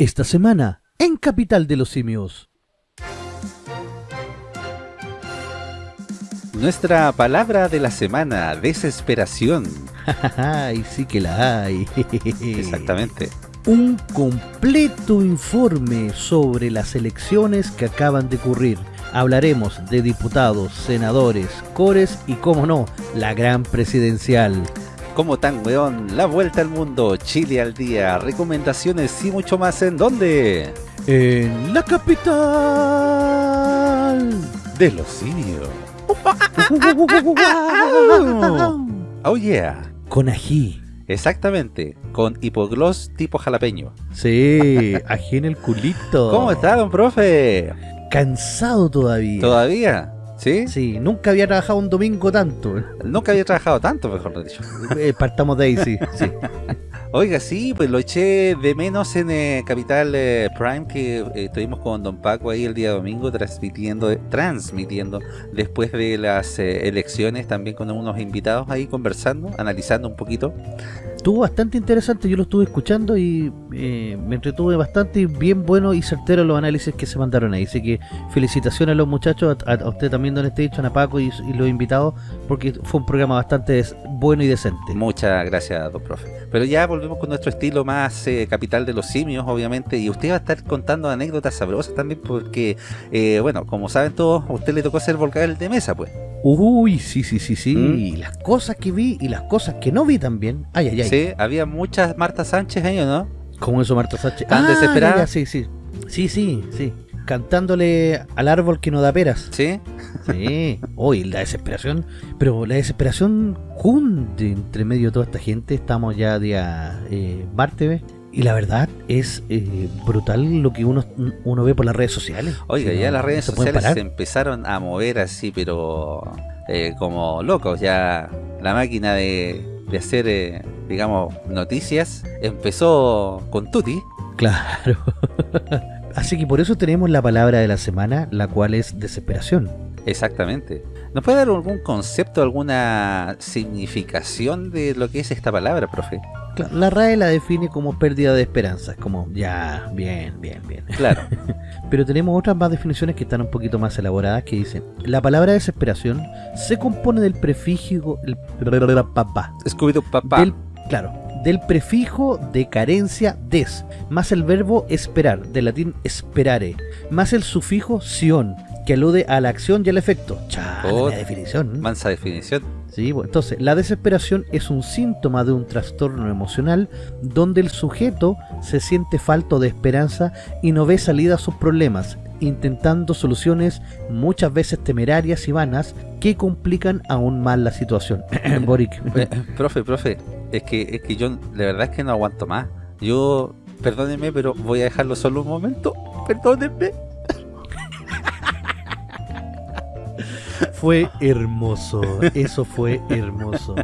Esta semana, en Capital de los Simios. Nuestra palabra de la semana, desesperación. Ay, sí que la hay. Exactamente. Un completo informe sobre las elecciones que acaban de ocurrir. Hablaremos de diputados, senadores, cores y, como no, la gran presidencial. Como tan weón, la vuelta al mundo, Chile al día, recomendaciones y mucho más en dónde? En la capital de los simios. oh yeah. Con ají. Exactamente, con hipogloss tipo jalapeño. Sí, ají en el culito. ¿Cómo está, don profe? Cansado todavía. ¿Todavía? ¿Sí? Sí, nunca había trabajado un domingo tanto. Nunca había trabajado tanto, mejor dicho. Eh, partamos de ahí, sí. sí. Oiga, sí, pues lo eché de menos en eh, Capital eh, Prime, que eh, estuvimos con Don Paco ahí el día domingo transmitiendo, transmitiendo después de las elecciones, también con unos invitados ahí conversando, analizando un poquito. Estuvo bastante interesante, yo lo estuve escuchando y me entretuve bastante, bien bueno y certero los análisis que se mandaron ahí. Así que felicitaciones a los muchachos, a, usted también, Don Station, a Paco y, y los invitados, porque fue un programa bastante bueno y decente. Muchas gracias, don profe. Pero ya volvemos con nuestro estilo más eh, capital de los simios, obviamente, y usted va a estar contando anécdotas sabrosas también, porque, eh, bueno, como saben todos, a usted le tocó ser volcán de mesa, pues. Uy, sí, sí, sí, sí, ¿Mm? y las cosas que vi y las cosas que no vi también. Ay, ay, ay. Sí, había muchas Marta Sánchez ahí, ¿no? ¿Cómo eso, Marta Sánchez? ¿Tan ah, desesperada? sí, sí. Sí, sí, sí cantándole al árbol que no da peras. ¿Sí? Sí. Hoy la desesperación, pero la desesperación junte entre medio de toda esta gente. Estamos ya día eh, martes y la verdad es eh, brutal lo que uno, uno ve por las redes sociales. Oiga, ya las redes sociales se empezaron a mover así, pero eh, como locos. Ya la máquina de, de hacer, eh, digamos, noticias empezó con Tuti. Claro. Así que por eso tenemos la palabra de la semana, la cual es desesperación. Exactamente. ¿Nos puede dar algún concepto, alguna significación de lo que es esta palabra, profe? La RAE la define como pérdida de esperanza, como ya, bien, bien, bien. Claro. Pero tenemos otras más definiciones que están un poquito más elaboradas que dicen, la palabra desesperación se compone del prefijo, el papá. papá. claro, del prefijo de carencia des, más el verbo esperar, del latín esperare, más el sufijo sion, que alude a la acción y al efecto. Chale, oh, definición. Mansa definición. Sí, bueno, entonces, la desesperación es un síntoma de un trastorno emocional donde el sujeto se siente falto de esperanza y no ve salida a sus problemas, intentando soluciones muchas veces temerarias y vanas que complican aún más la situación. Boric. Eh, profe, profe, es que, es que yo la verdad es que no aguanto más. Yo, perdónenme, pero voy a dejarlo solo un momento. Perdónenme. Fue hermoso, eso fue hermoso.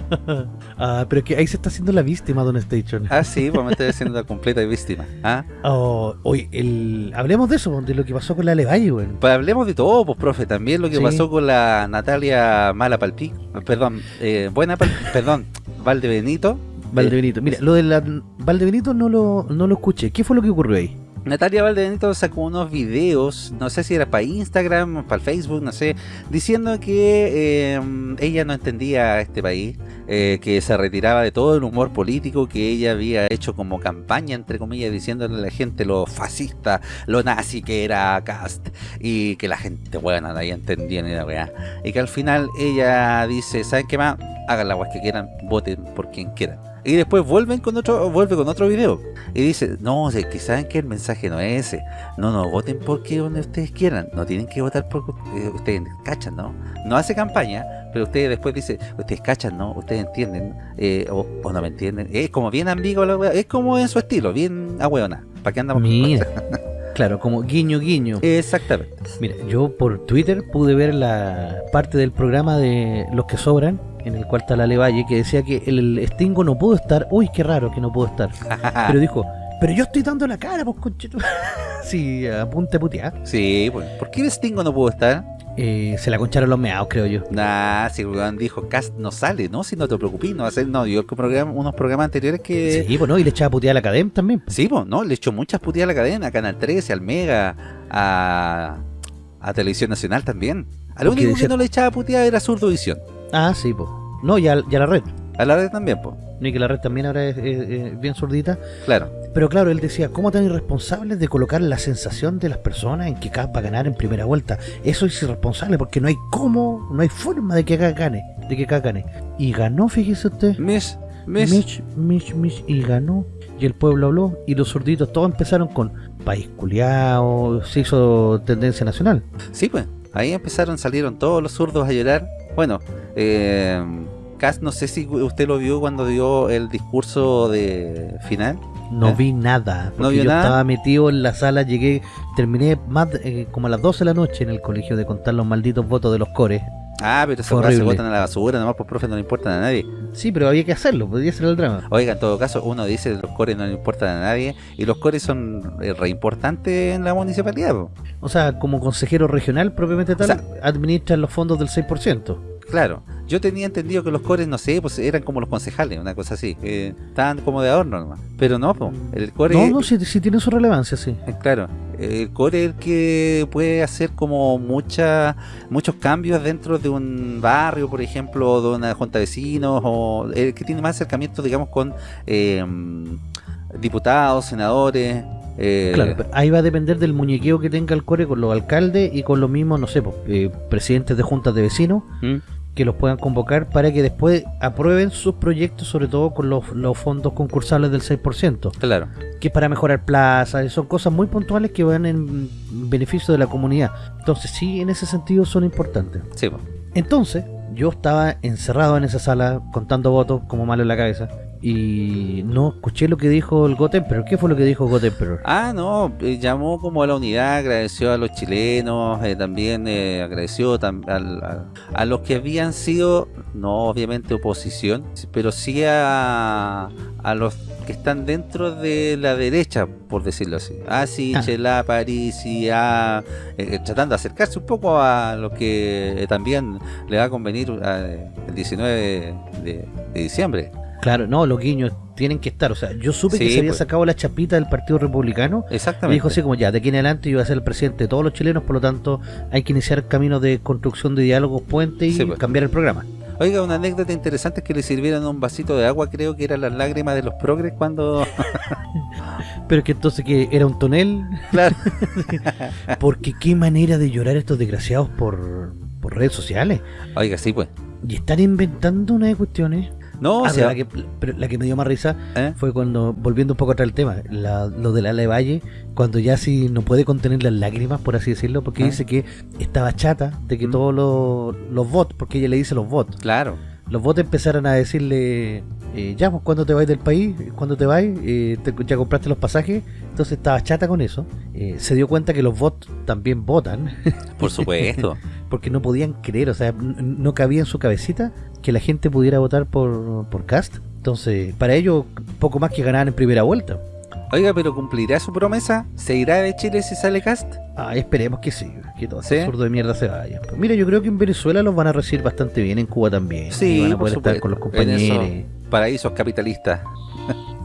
ah, pero que ahí se está haciendo la víctima, Don Station. Ah, sí, pues me estoy haciendo la completa víctima. ¿Ah? Oh, hoy, el... hablemos de eso, de lo que pasó con la Levalle, güey. Pues hablemos de todo, pues, profe, también lo que pasó con la Natalia Mala Palpic, perdón, eh, Buena perdón, Valdebenito. Valdebenito, mira, lo de la Valdebenito no lo, no lo escuché, ¿qué fue lo que ocurrió ahí? Natalia Valdenito sacó unos videos, no sé si era para Instagram, para Facebook, no sé, diciendo que em, ella no entendía este país, eh, que se retiraba de todo el humor político que ella había hecho como campaña, entre comillas, diciéndole a la gente lo fascista, lo nazi que era Cast, y que la gente buena nadie entendía ni la weá. Y que al final ella dice, ¿saben qué más? Hagan la weá que quieran, voten por quien quieran y después vuelven con otro vuelve con otro video. Y dice no o que saben que el mensaje no es ese. No no voten porque donde ustedes quieran. No tienen que votar porque eh, ustedes cachan no no hace campaña pero ustedes después dice ustedes cachan no ustedes entienden eh, o, no me entienden es como bien ambiguo la wea, es como en su estilo bien ahueona. Para qué andamos Mira. Claro, como guiño guiño. Exactamente. Mira, yo por Twitter pude ver la parte del programa de Los que sobran en el cual está la Levalle, que decía que el, Stingo no pudo estar. Uy, qué raro que no pudo estar. Pero dijo, pero yo estoy dando la cara, pues conchito. sí, apunte putear. Sí, pues, ¿por qué el Stingo no pudo estar? Eh, se la concharon los meados, creo yo. Nah, si el dijo, Cast no sale, ¿no? Si no te preocupes, no va a ser, no, yo programa, unos programas anteriores que... Sí, pues no, y le echaba puteada a la cadena también. Sí, pues, no, le echó muchas puteadas a la cadena, a Canal 13, al Mega, a, a Televisión Nacional también. A lo único que no le echaba puteada era Surdovisión. Ah, sí, pues. No, y a, la red. A la red también, pues. Y que la red también ahora es, bien surdita. Claro. Pero claro, él decía, ¿cómo tan irresponsables de colocar la sensación de las personas en que Cas va a ganar en primera vuelta? Eso es irresponsable porque no hay cómo, no hay forma de que Cas gane, de que gane. Y ganó, fíjese usted. Mish, Mish. Mish, Mish, Mish, y ganó. Y el pueblo habló y los surditos todos empezaron con país culiao, se hizo tendencia nacional. Sí, pues, ahí empezaron, salieron todos los zurdos a llorar. Bueno, eh no sé si usted lo vio cuando dio el discurso de final. No ¿Eh? vi nada, porque yo estaba metido en la sala, llegué, terminé más eh, como a las 12 de la noche en el colegio de contar los malditos votos de los cores. Ah, pero esos se votan a la basura, nomás por profe no le importan a nadie. Sí, pero había que hacerlo, podía ser el drama. Oiga, en todo caso, uno dice que los cores no le importan a nadie y los cores son eh, re importantes en la municipalidad. O sea, como consejero regional propiamente tal, administran los fondos del 6%. Claro, yo tenía entendido que los cores, no sé, pues eran como los concejales, una cosa así, estaban como de adorno nomás. Pero no, pues, el core... No, no, sí, tiene su relevancia, sí. Eh, claro, el core es el que puede hacer como mucha, muchos cambios dentro de un barrio, por ejemplo, de una junta de vecinos, o el que tiene más acercamiento, digamos, con eh, diputados, senadores... Eh, claro, ahí va a depender del muñequeo que tenga el core con los alcaldes y con los mismos, no sé, pues, presidentes de juntas de vecinos, ¿Mm? Que los puedan convocar para que después aprueben sus proyectos, sobre todo con los, fondos concursables del 6%. Claro. Que es para mejorar plazas, son cosas muy puntuales que van en beneficio de la comunidad. Entonces, sí, en ese sentido son importantes. Sí. Entonces, yo estaba encerrado en esa sala contando votos como malo en la cabeza y no escuché lo que dijo el pero ¿Qué fue lo que dijo Gotemperor? Ah, no, eh, llamó como a la unidad, agradeció a los chilenos, eh, también eh, agradeció a, los que habían sido, no obviamente oposición, pero sí a, a los que están dentro de la derecha, por decirlo así. Ah, sí, ah. Chela, París, y a, tratando de acercarse un poco a lo que también le va a convenir el 19 de diciembre. Claro, no, los guiños tienen que estar. O sea, yo supe que se había pues. sacado la chapita del Partido Republicano. Exactamente. Y dijo así como ya, de aquí en adelante yo voy a ser el presidente de todos los chilenos, por lo tanto hay que iniciar caminos de construcción de diálogos, puentes y pues. cambiar el programa. Oiga, una anécdota interesante es que le sirvieron un vasito de agua, creo que eran las lágrimas de los progres cuando... Pero que entonces que era un tonel. Claro. Porque qué manera de llorar estos desgraciados por, por redes sociales. Oiga, sí pues. Y están inventando unas cuestiones no, ah, o sea, la que, la que me dio más risa ¿Eh? fue cuando, volviendo un poco atrás el tema, lo de la de Valle, cuando ya sí no puede contener las lágrimas, por así decirlo, porque ¿Eh? dice que estaba chata de que mm. todos los, los bots, porque ella le dice los bots. Claro. Los bots empezaron a decirle, eh, ya, pues cuando te vais del país, cuando te vais, eh, ya compraste los pasajes, entonces estaba chata con eso. Se dio cuenta que los bots también votan. Por supuesto. porque no podían creer, o sea, no cabía en su cabecita que la gente pudiera votar por, por Cast. Entonces, para ellos, poco más que ganaban en primera vuelta. Oiga, pero ¿cumplirá su promesa? ¿Se irá de Chile si sale Cast? Ah, esperemos que sí, que todo ese absurdo de mierda se vaya. mira, yo creo que en Venezuela los van a recibir bastante bien, en Cuba también. Sí, van a poder estar con los compañeros. Paraísos capitalistas.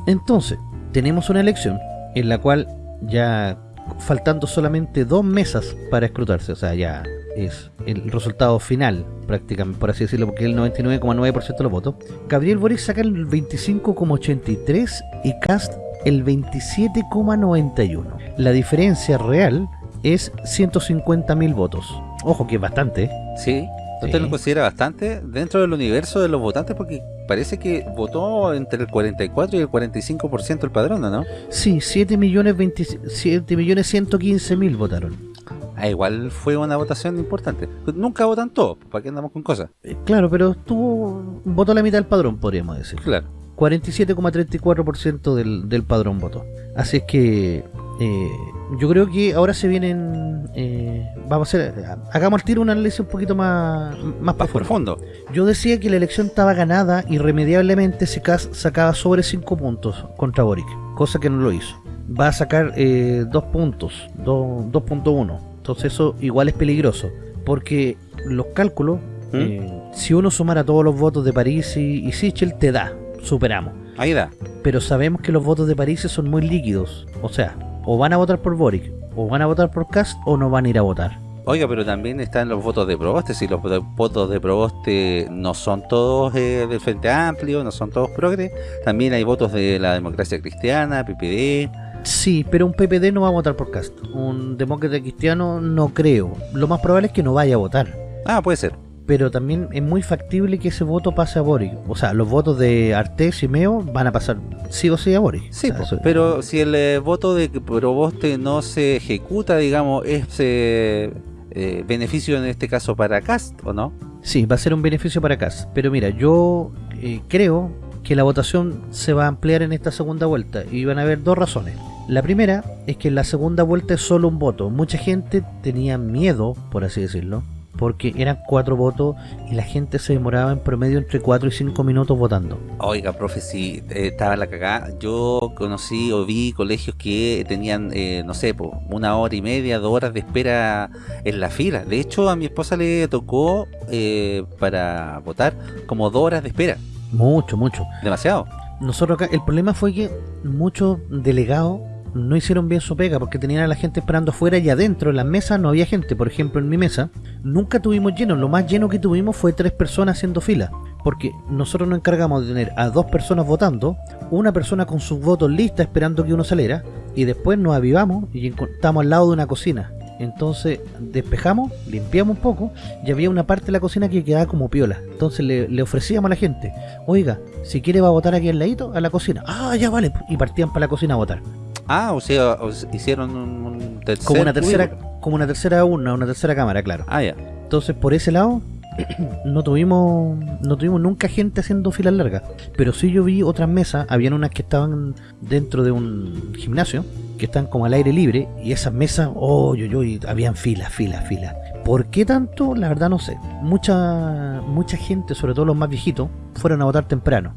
Entonces, tenemos una elección en la cual ya faltando solamente dos mesas para escrutarse, o sea, ya es el resultado final, prácticamente, por así decirlo, porque el 99,9% de los votos. Gabriel Boric saca el 25,83% y Cast el 27,91%. La diferencia real es 150.000 votos. Ojo que es bastante. Sí, ¿usted lo considera bastante dentro del universo de los votantes? Porque parece que votó entre el 44 y el 45% el padrón, ¿no? Sí, 7 millones, 27 millones 115 mil votaron. Ah, igual fue una votación importante. Nunca votan todos, ¿para qué andamos con cosas? Eh, claro, pero tuvo votó la mitad del padrón, podríamos decir. Claro. 47,34% del, del padrón votó. Así es que eh, yo creo que ahora se vienen eh, vamos a hacer hagamos al tiro un análisis un poquito más más, profundo yo decía que la elección estaba ganada irremediablemente se sacaba sobre 5 puntos contra Boric cosa que no lo hizo va a sacar 2 eh, puntos 2.1 entonces eso igual es peligroso Porque los cálculos, ¿Mm? eh, si uno sumara todos los votos de París y, y Sichel, te da, superamos. Ahí da. Pero sabemos que los votos de París son muy líquidos. O sea, o van a votar por Boric, o van a votar por Cast, o no van a ir a votar. Oiga, pero también están los votos de Proboste, si los vo- votos de Proboste no son todos eh, del Frente Amplio, no son todos progres, también hay votos de la democracia cristiana, PPD, Sí, pero un PPD no va a votar por Cast. Un demócrata cristiano no creo. Lo más probable es que no vaya a votar. ah, puede ser, Pero también es muy factible que ese voto pase a Boric. O sea, los votos de Artés y Meo van a pasar sí o sí a Boric. sí, O sea, eso- pero si el eh, voto de Proboste no se ejecuta, digamos, es eh, eh, beneficio en este caso para Cast, ¿o no? Sí, va a ser un beneficio para Cast. Pero mira, yo eh, creo que la votación se va a ampliar en esta segunda vuelta. Y van a haber dos razones. La primera es que en la segunda vuelta es solo un voto. Mucha gente tenía miedo, por así decirlo, porque eran cuatro votos y la gente se demoraba en promedio entre 4 y 5 minutos votando. Oiga, profe, si eh, estaba la cagada, yo conocí o vi colegios que tenían, eh, no sé, po, una hora y media, dos horas de espera en la fila. De hecho, a mi esposa le tocó eh, para votar como dos horas de espera. Mucho, mucho. Demasiado. Nosotros acá, el problema fue que muchos delegados no hicieron bien su pega porque tenían a la gente esperando afuera y adentro en las mesas no había gente. Por ejemplo, en mi mesa nunca tuvimos lleno. Lo más lleno que tuvimos fue tres personas haciendo fila. Porque nosotros nos encargamos de tener a dos personas votando, una persona con sus votos listas esperando que uno saliera, y después nos avivamos y estamos al lado de una cocina. Entonces despejamos, limpiamos un poco y había una parte de la cocina que quedaba como piola. Entonces le, le ofrecíamos a la gente, oiga, si quiere va a votar aquí al ladito, a la cocina. Ah, ya vale. Y partían para la cocina a votar. Ah, o sea, o hicieron un, un tercer Como una tercera, cubículo. como una tercera urna, una tercera cámara, claro. Ah, ya. Entonces por ese lado no tuvimos no tuvimos nunca gente haciendo filas largas. Pero sí yo vi otras mesas, habían unas que estaban dentro de un gimnasio, que están como al aire libre, y esas mesas, oh, yo, yo, y habían filas, filas, filas. ¿Por qué tanto? La verdad no sé. Mucha mucha gente, sobre todo los más viejitos, fueron a votar temprano.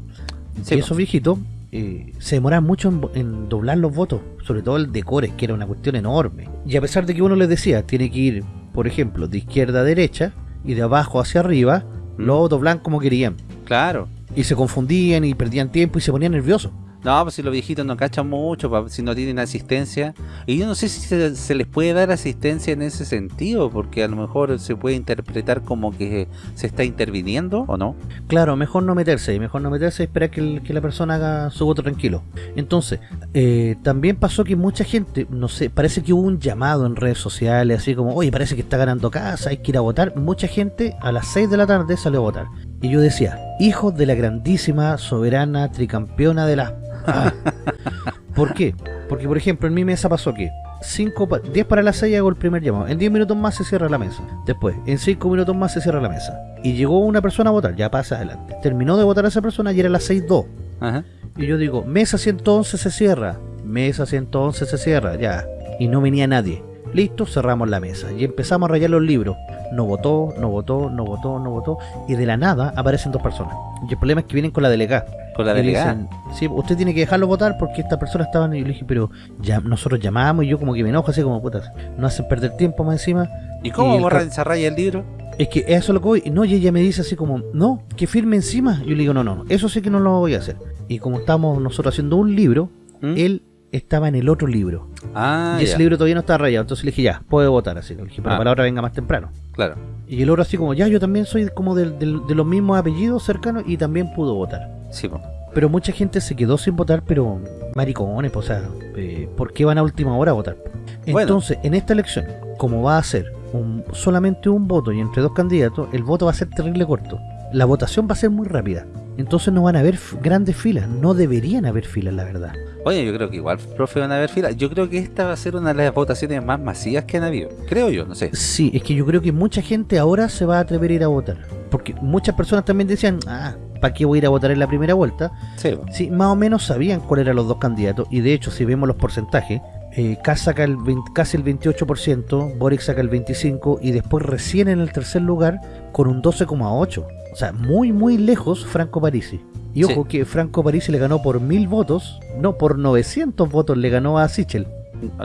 Sí, y esos viejitos eh, se demoraban mucho en, doblar los votos, sobre todo el de Core, que era una cuestión enorme. Y a pesar de que uno les decía, tiene que ir, por ejemplo, de izquierda a derecha y de abajo hacia arriba, Mm. lo doblan como querían. Claro. Y se confundían y perdían tiempo y se ponían nerviosos. No, pues si los viejitos no cachan mucho, si no tienen asistencia. Y yo no sé si se, les puede dar asistencia en ese sentido, porque a lo mejor se puede interpretar como que se está interviniendo, ¿o no? Claro, mejor no meterse, mejor no meterse y esperar que, la persona haga su voto tranquilo. Entonces, eh, también pasó que mucha gente, no sé, parece que hubo un llamado en redes sociales, así como, oye, parece que está ganando casa, hay que ir a votar. Mucha gente a las 6 de la tarde salió a votar. Y yo decía, hijos de la grandísima, soberana, tricampeona de la... ¿Por qué? Porque, por ejemplo, en mi mesa pasó que 5 pa- 10 para las 6 hago el primer llamado. En 10 minutos más se cierra la mesa. Después, en 5 minutos más se cierra la mesa. Y llegó una persona a votar, ya pasa adelante. Terminó de votar a esa persona y era las 6.2. Ajá. Y yo digo, mesa 111 se cierra. Mesa 111 se cierra, ya. Y no venía nadie. Listo, cerramos la mesa. Y empezamos a rayar los libros. No votó, no votó, no votó, no votó. Y de la nada aparecen dos personas. Y el problema es que vienen con la delegada. Con la delegada. dicen, sí, usted tiene que dejarlo votar porque esta persona estaba... Y le dije, pero ya nosotros llamamos y yo como que me enojo así como putas. No hacen perder tiempo más encima. ¿Y cómo y ca- esa raya el libro? Es que eso es lo que voy. No, y ella me dice así como, no, que firme encima. Yo le digo, no, no, no, eso sí que no lo voy a hacer. Y como estamos nosotros haciendo un libro, ¿Mm? él estaba en el otro libro. Ah, y ese ya. libro todavía no estaba rayado. Entonces le dije, ya, puede votar así. Le dije, pero Ah. para ahora venga más temprano. Claro. Y el otro así como, ya, yo también soy como del- del- de los mismos apellidos cercanos y también pudo votar. Sí, po. Pero mucha gente se quedó sin votar, pero maricones, o sea, eh, ¿por qué van a última hora a votar? Bueno. Entonces, en esta elección, como va a ser un- solamente un voto y entre dos candidatos, el voto va a ser terrible corto. La votación va a ser muy rápida. Entonces no van a haber grandes filas, no deberían haber filas, la verdad. Oye, yo creo que igual, profe, van a haber filas. Yo creo que esta va a ser una de las votaciones más masivas que han habido. Creo yo, no sé. Sí, es que yo creo que mucha gente ahora se va a atrever a ir a votar. Porque muchas personas también decían, ah, ¿para qué voy a ir a votar en la primera vuelta? Sí. Sí, más o menos sabían cuáles eran los dos candidatos y de hecho si vemos los porcentajes, eh, Kass saca el 20 casi el 28%, Boric saca el 25% y después recién en el tercer lugar con un 12,8%. O sea, muy muy lejos Franco Parisi. Y Sí. ojo que Franco Parisi le ganó por mil votos, no por 900 votos le ganó a Sichel.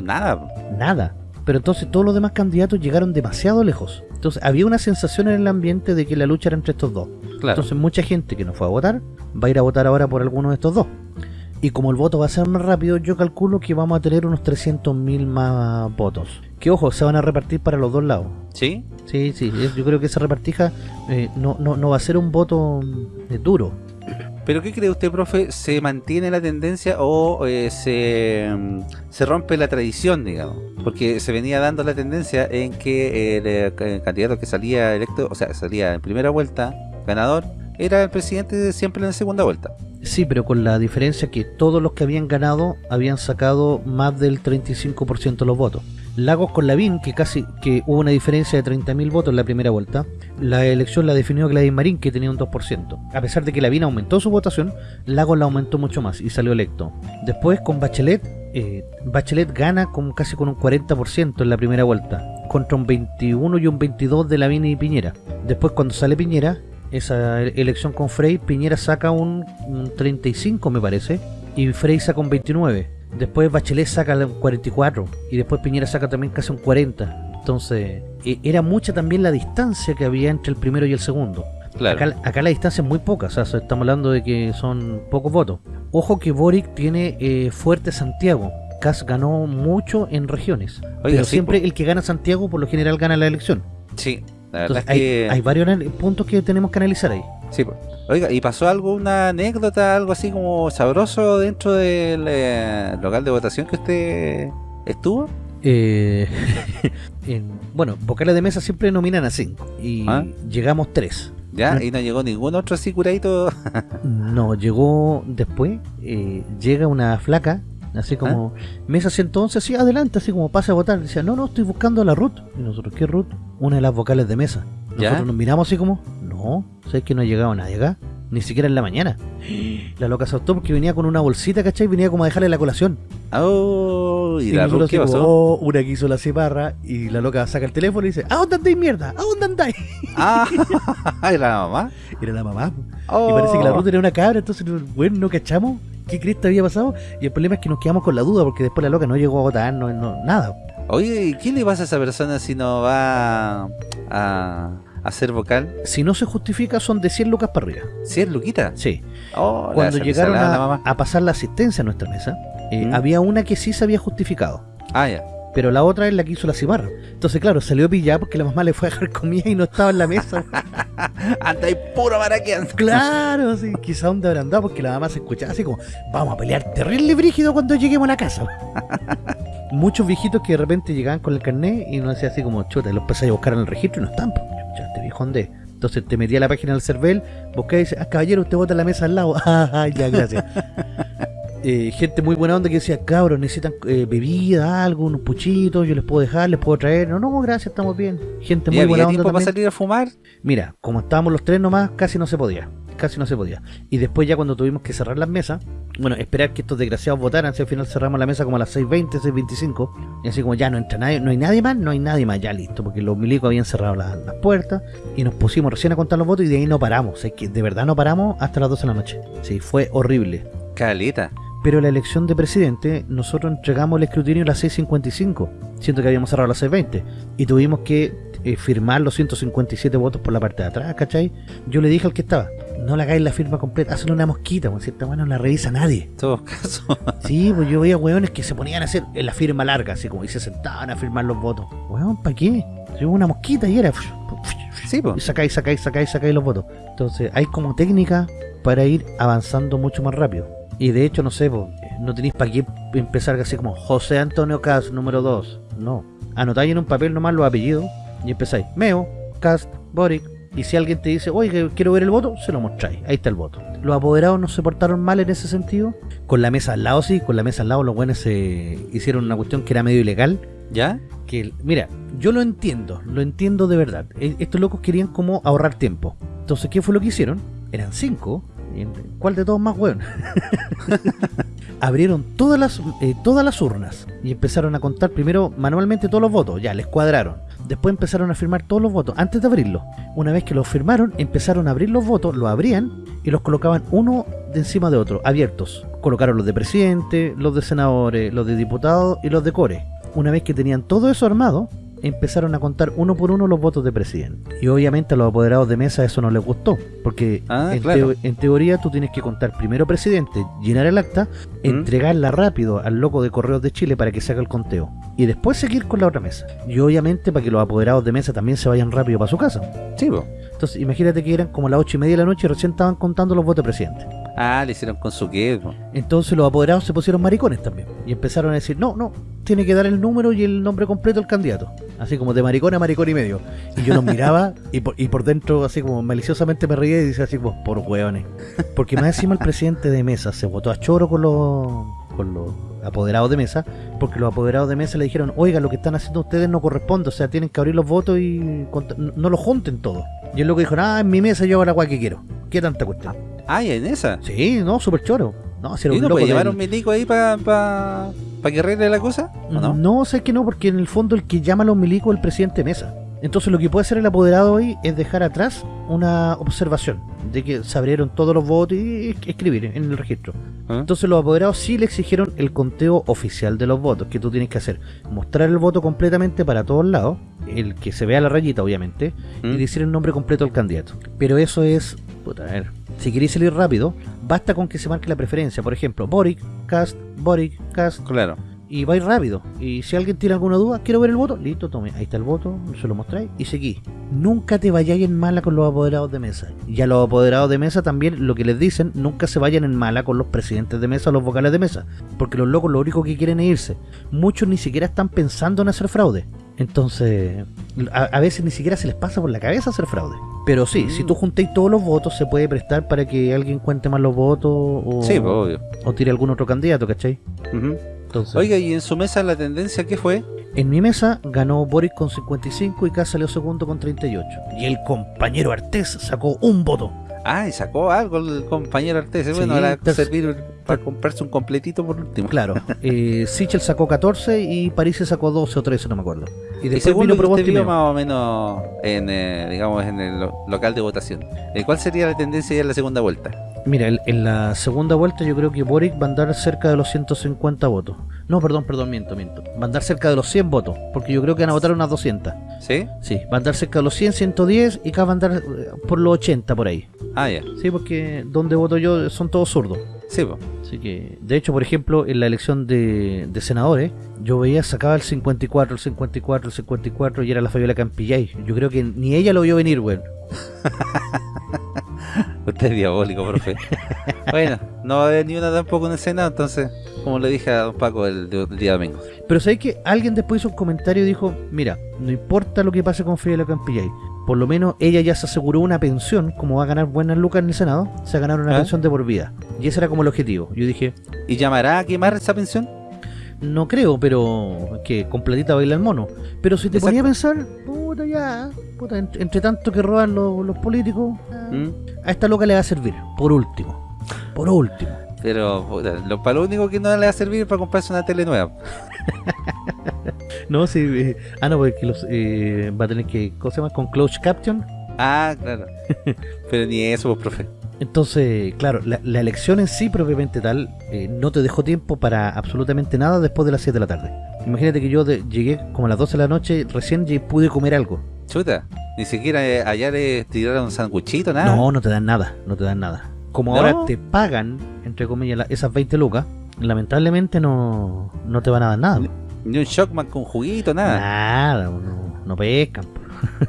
Nada. Nada. Pero entonces todos los demás candidatos llegaron demasiado lejos. Entonces había una sensación en el ambiente de que la lucha era entre estos dos. Claro. Entonces mucha gente que no fue a votar va a ir a votar ahora por alguno de estos dos. Y como el voto va a ser más rápido, yo calculo que vamos a tener unos 300.000 más votos. Que ojo, se van a repartir para los dos lados. ¿Sí? Sí, sí, yo creo que esa repartija eh, no, no, no va a ser un voto eh, duro. ¿Pero qué cree usted, profe? ¿Se mantiene la tendencia o eh, se, se rompe la tradición, digamos? Porque se venía dando la tendencia en que el, eh, ca- candidato que salía electo, o sea, salía en primera vuelta, ganador, era el presidente siempre en la segunda vuelta. Sí, pero con la diferencia que todos los que habían ganado habían sacado más del 35% de los votos. Lagos con Lavín, que casi que hubo una diferencia de 30.000 votos en la primera vuelta, la elección la definió Gladys Marín, que tenía un 2%. A pesar de que Lavín aumentó su votación, Lagos la aumentó mucho más y salió electo. Después con Bachelet, eh, Bachelet gana con casi con un 40% en la primera vuelta, contra un 21 y un 22 de Lavín y Piñera. Después cuando sale Piñera, esa e- elección con Frey, Piñera saca un, un 35 me parece, y Frey saca un 29. Después Bachelet saca un 44 y después Piñera saca también casi un 40. Entonces, e- era mucha también la distancia que había entre el primero y el segundo. Claro. Acá, acá la distancia es muy poca, o sea, estamos hablando de que son pocos votos. Ojo que Boric tiene eh, fuerte Santiago. Kass ganó mucho en regiones. Oiga, pero sí, siempre po. el que gana Santiago por lo general gana la elección. Sí, la verdad Entonces es hay, que... hay varios puntos que tenemos que analizar ahí. Sí, pues. Oiga, ¿y pasó algo, una anécdota, algo así como sabroso dentro del eh, local de votación que usted estuvo? Eh, en- bueno, vocales de mesa siempre nominan a 5 y Ah. llegamos 3. ¿Ya? ¿Y no llegó ningún otro así curadito? No, llegó después, eh, llega una flaca, así como, mesa 111, así adelante, así como pasa a votar. Decía, no, no, estoy buscando a la Ruth. Y nosotros, ¿qué Ruth? Una de las vocales de mesa. Nosotros ¿Ya? nos miramos así como, no, ¿sabes que no ha llegado nadie acá? Ni siquiera en la mañana. La loca se asustó porque venía con una bolsita, ¿cachai? Venía como a dejarle la colación. Oh, ¿y, la Ruth qué pasó? "Oh", una que hizo la ciparra y la loca saca el teléfono y dice, ¿a dónde andáis mierda? ¿A dónde andáis? Ah, ¿era la mamá? Era la mamá. Oh. Y parece que la ruta era una cabra, entonces, bueno, no cachamos qué cresta había pasado. Y el problema es que nos quedamos con la duda porque después la loca no llegó a votar, no, no- nada. Oye, ¿y ¿qué le pasa a esa persona si no va a, a ser vocal? Si no se justifica, son de 100 lucas para arriba. ¿Sí es Luquita? Sí. Oh, Cuando llegaron a, a pasar la asistencia a nuestra mesa, eh, Mm. había una que sí se había justificado. Ah, ya. Pero la otra es la que hizo la cibarra. Entonces, claro, salió pillada porque la mamá le fue a dejar comida y no estaba en la mesa. Anda y puro maraqueando. claro, sí. Quizá dónde habrán dado porque la mamá se escuchaba así como, vamos a pelear terrible brígido cuando lleguemos a la casa. Muchos viejitos que de repente llegaban con el carnet y no hacía así como chuta, los empecé a buscar en el registro y no están. Ya, este viejo andé. Entonces te metí a la página del CERVEL, busqué y dice, ah, caballero, usted vota en la mesa al lado. Ah, ya, gracias. Eh, gente muy buena onda que decía, cabros, necesitan eh, bebida, algo, unos puchitos, yo les puedo dejar, les puedo traer. No, no, gracias, estamos bien. Gente ¿Y muy buena onda tiempo salir a fumar? Mira, como estábamos los tres nomás, casi no se podía. Casi no se podía. Y después ya cuando tuvimos que cerrar las mesas, bueno, esperar que estos desgraciados votaran, si al final cerramos la mesa como a las 6.20, 6.25, y así como ya no entra nadie, no hay nadie más, no hay nadie más, ya listo, porque los milicos habían cerrado la- las puertas y nos pusimos recién a contar los votos y de ahí no paramos. Es que de verdad no paramos hasta las 12 de la noche. Sí, fue horrible. Caleta. Pero la elección de presidente, nosotros entregamos el escrutinio a las 6.55, siento que habíamos cerrado a las 6.20, y tuvimos que eh, firmar los 157 votos por la parte de atrás, ¿cachai? Yo le dije al que estaba, no le hagáis la firma completa, hazle una mosquita, porque si esta no la revisa nadie. En todo caso. Sí, pues yo veía weones que se ponían a hacer en la firma larga, así como, y se sentaban a firmar los votos. Weón, ¿para qué? Yo una mosquita y era... sí, Y pues. sacáis, sacáis, sacáis, sacáis los votos. Entonces, hay como técnica para ir avanzando mucho más rápido. Y de hecho, no sé, po, no tenéis para qué empezar así como José Antonio Cast, número 2. No. Anotáis en un papel nomás los apellidos y empezáis. Meo, Cast, Boric. Y si alguien te dice, oye, quiero ver el voto, se lo mostráis. Ahí está el voto. Los apoderados no se portaron mal en ese sentido. Con la mesa al lado, sí. Con la mesa al lado, los buenos se hicieron una cuestión que era medio ilegal ¿Ya? que mira, yo lo entiendo, lo entiendo de verdad. E- Estos locos querían como ahorrar tiempo. Entonces, ¿qué fue lo que hicieron? Eran cinco. ¿En- ¿Cuál de todos más weón? Abrieron todas las eh, todas las urnas y empezaron a contar primero manualmente todos los votos. Ya, les cuadraron. Después empezaron a firmar todos los votos antes de abrirlos. Una vez que los firmaron, empezaron a abrir los votos, los abrían y los colocaban uno de encima de otro, abiertos. Colocaron los de presidente, los de senadores, los de diputados y los de core. Una vez que tenían todo eso armado, empezaron a contar uno por uno los votos de presidente. Y obviamente a los apoderados de mesa eso no les gustó, porque Ah, en, claro. teo- en teoría tú tienes que contar primero presidente, llenar el acta, ¿Mm? entregarla rápido al loco de Correos de Chile para que se haga el conteo. Y después seguir con la otra mesa. Y obviamente para que los apoderados de mesa también se vayan rápido para su casa. Sí, po. Entonces imagínate que eran como las ocho y media de la noche y recién estaban contando los votos de presidente. Ah, le hicieron con su qué, po. Entonces los apoderados se pusieron maricones también. Y empezaron a decir, no, no, tiene que dar el número y el nombre completo del candidato. Así como de maricón a maricón y medio. Y yo los miraba y por, y por dentro así como maliciosamente me reía y decía así como, por hueones. Porque más encima el presidente de mesa se votó a choro con los, con los apoderados de mesa, porque los apoderados de mesa le dijeron, oiga, lo que están haciendo ustedes no corresponde, o sea, tienen que abrir los votos y no, los junten todos. Y él lo que dijo, ah, en mi mesa yo hago la guay que quiero. ¿Qué tanta cuestión? Ah, ¿y en esa? Sí, no, súper choro. No, si era ¿Y un no loco puede llevar del- un milico ahí para pa, pa que arregle la cosa? ¿O no? No, sé que no, porque en el fondo el que llama a los milicos es el presidente de mesa. Entonces lo que puede hacer el apoderado hoy es dejar atrás una observación de que se abrieron todos los votos y escribir en el registro. ¿Ah? Entonces los apoderados sí le exigieron el conteo oficial de los votos, que tú tienes que hacer. Mostrar el voto completamente para todos lados, el que se vea la rayita obviamente, ¿Mm? y decir el nombre completo del candidato. Pero eso es, puta, a ver, si queréis salir rápido, basta con que se marque la preferencia. Por ejemplo, Boric, Cast, Boric, Cast, Claro. y va a ir rápido. Y si alguien tiene alguna duda, quiero ver el voto, listo, tome, ahí está el voto, se lo mostráis y seguí. Nunca te vayáis en mala con los apoderados de mesa. Y a los apoderados de mesa también lo que les dicen, nunca se vayan en mala con los presidentes de mesa o los vocales de mesa. Porque los locos lo único que quieren es irse. Muchos ni siquiera están pensando en hacer fraude. Entonces, a, a veces ni siquiera se les pasa por la cabeza hacer fraude. Pero sí, Mm. si tú juntáis todos los votos, se puede prestar para que alguien cuente más los votos o, Sí, pues, obvio. o tire algún otro candidato, ¿cachai? Entonces, Oiga, ¿y en su mesa la tendencia qué fue? En mi mesa ganó Boric con 55 y K salió segundo con 38. Y el compañero Artés sacó un voto. Ah, y sacó algo el compañero Artes. Sí, bueno, ahora servir para comprarse un completito por último. Claro, eh, Sichel sacó 14 y París se sacó 12 o 13, no me acuerdo. Y Y después según vino lo que usted y más o menos en, eh, digamos, en el lo- local de votación, eh, ¿cuál sería la tendencia ya en la segunda vuelta? Mira, el- en la segunda vuelta yo creo que Boric va a andar cerca de los 150 votos. No, perdón, perdón, miento, miento. Va a andar cerca de los 100 votos, porque yo creo que van a votar unas 200. ¿Sí? Sí, va a andar cerca de los 100, 110 y K va a andar eh, por los 80 por ahí. Ah, ya. Sí, porque donde voto yo son todos zurdos. Sí. Así que, de hecho, por ejemplo, en la elección de, de senadores, yo veía sacaba el 54, el 54, el 54 y era la Fabiola Campillay. Yo creo que ni ella lo vio venir, weón. Usted es diabólico, profe. bueno, no va a haber ni una tampoco en el Senado, entonces, como le dije a don Paco el, el día domingo. Pero sabéis que alguien después hizo un comentario y dijo, mira, no importa lo que pase con Fabiola Campillay, por lo menos ella ya se aseguró una pensión, como va a ganar buenas lucas en el Senado, se va a ganar una ¿Ah? pensión de por vida. Y ese era como el objetivo. Yo dije, ¿Y llamará a quemar esa pensión? no creo, pero que con platita baila el mono. Pero si te Exacto. ponía a pensar, puta ya, puta, entre, entre tanto que roban los, los políticos, ¿Mm? a esta loca le va a servir, por último. Por último. Pero puta, lo, para lo único que no le va a servir es para comprarse una tele nueva. No, sí. eh, ah, no, porque los, eh, va a tener que. ¿Cómo se llama? Con Close Caption. Ah, claro. Pero ni eso, pues, profe. Entonces, claro, la, la elección en sí, propiamente tal, eh, no te dejó tiempo para absolutamente nada después de las 7 de la tarde. Imagínate que yo de- llegué como a las 12 de la noche, recién y pude comer algo. Chuta, ni siquiera eh, allá le tiraron un sanguchito, nada. No, no te dan nada, no te dan nada. Como ¿No? ahora te pagan, entre comillas, la- esas 20 lucas, lamentablemente no, no te van a dar nada. Ni un shockman con juguito, nada. Nada, no, no pescan.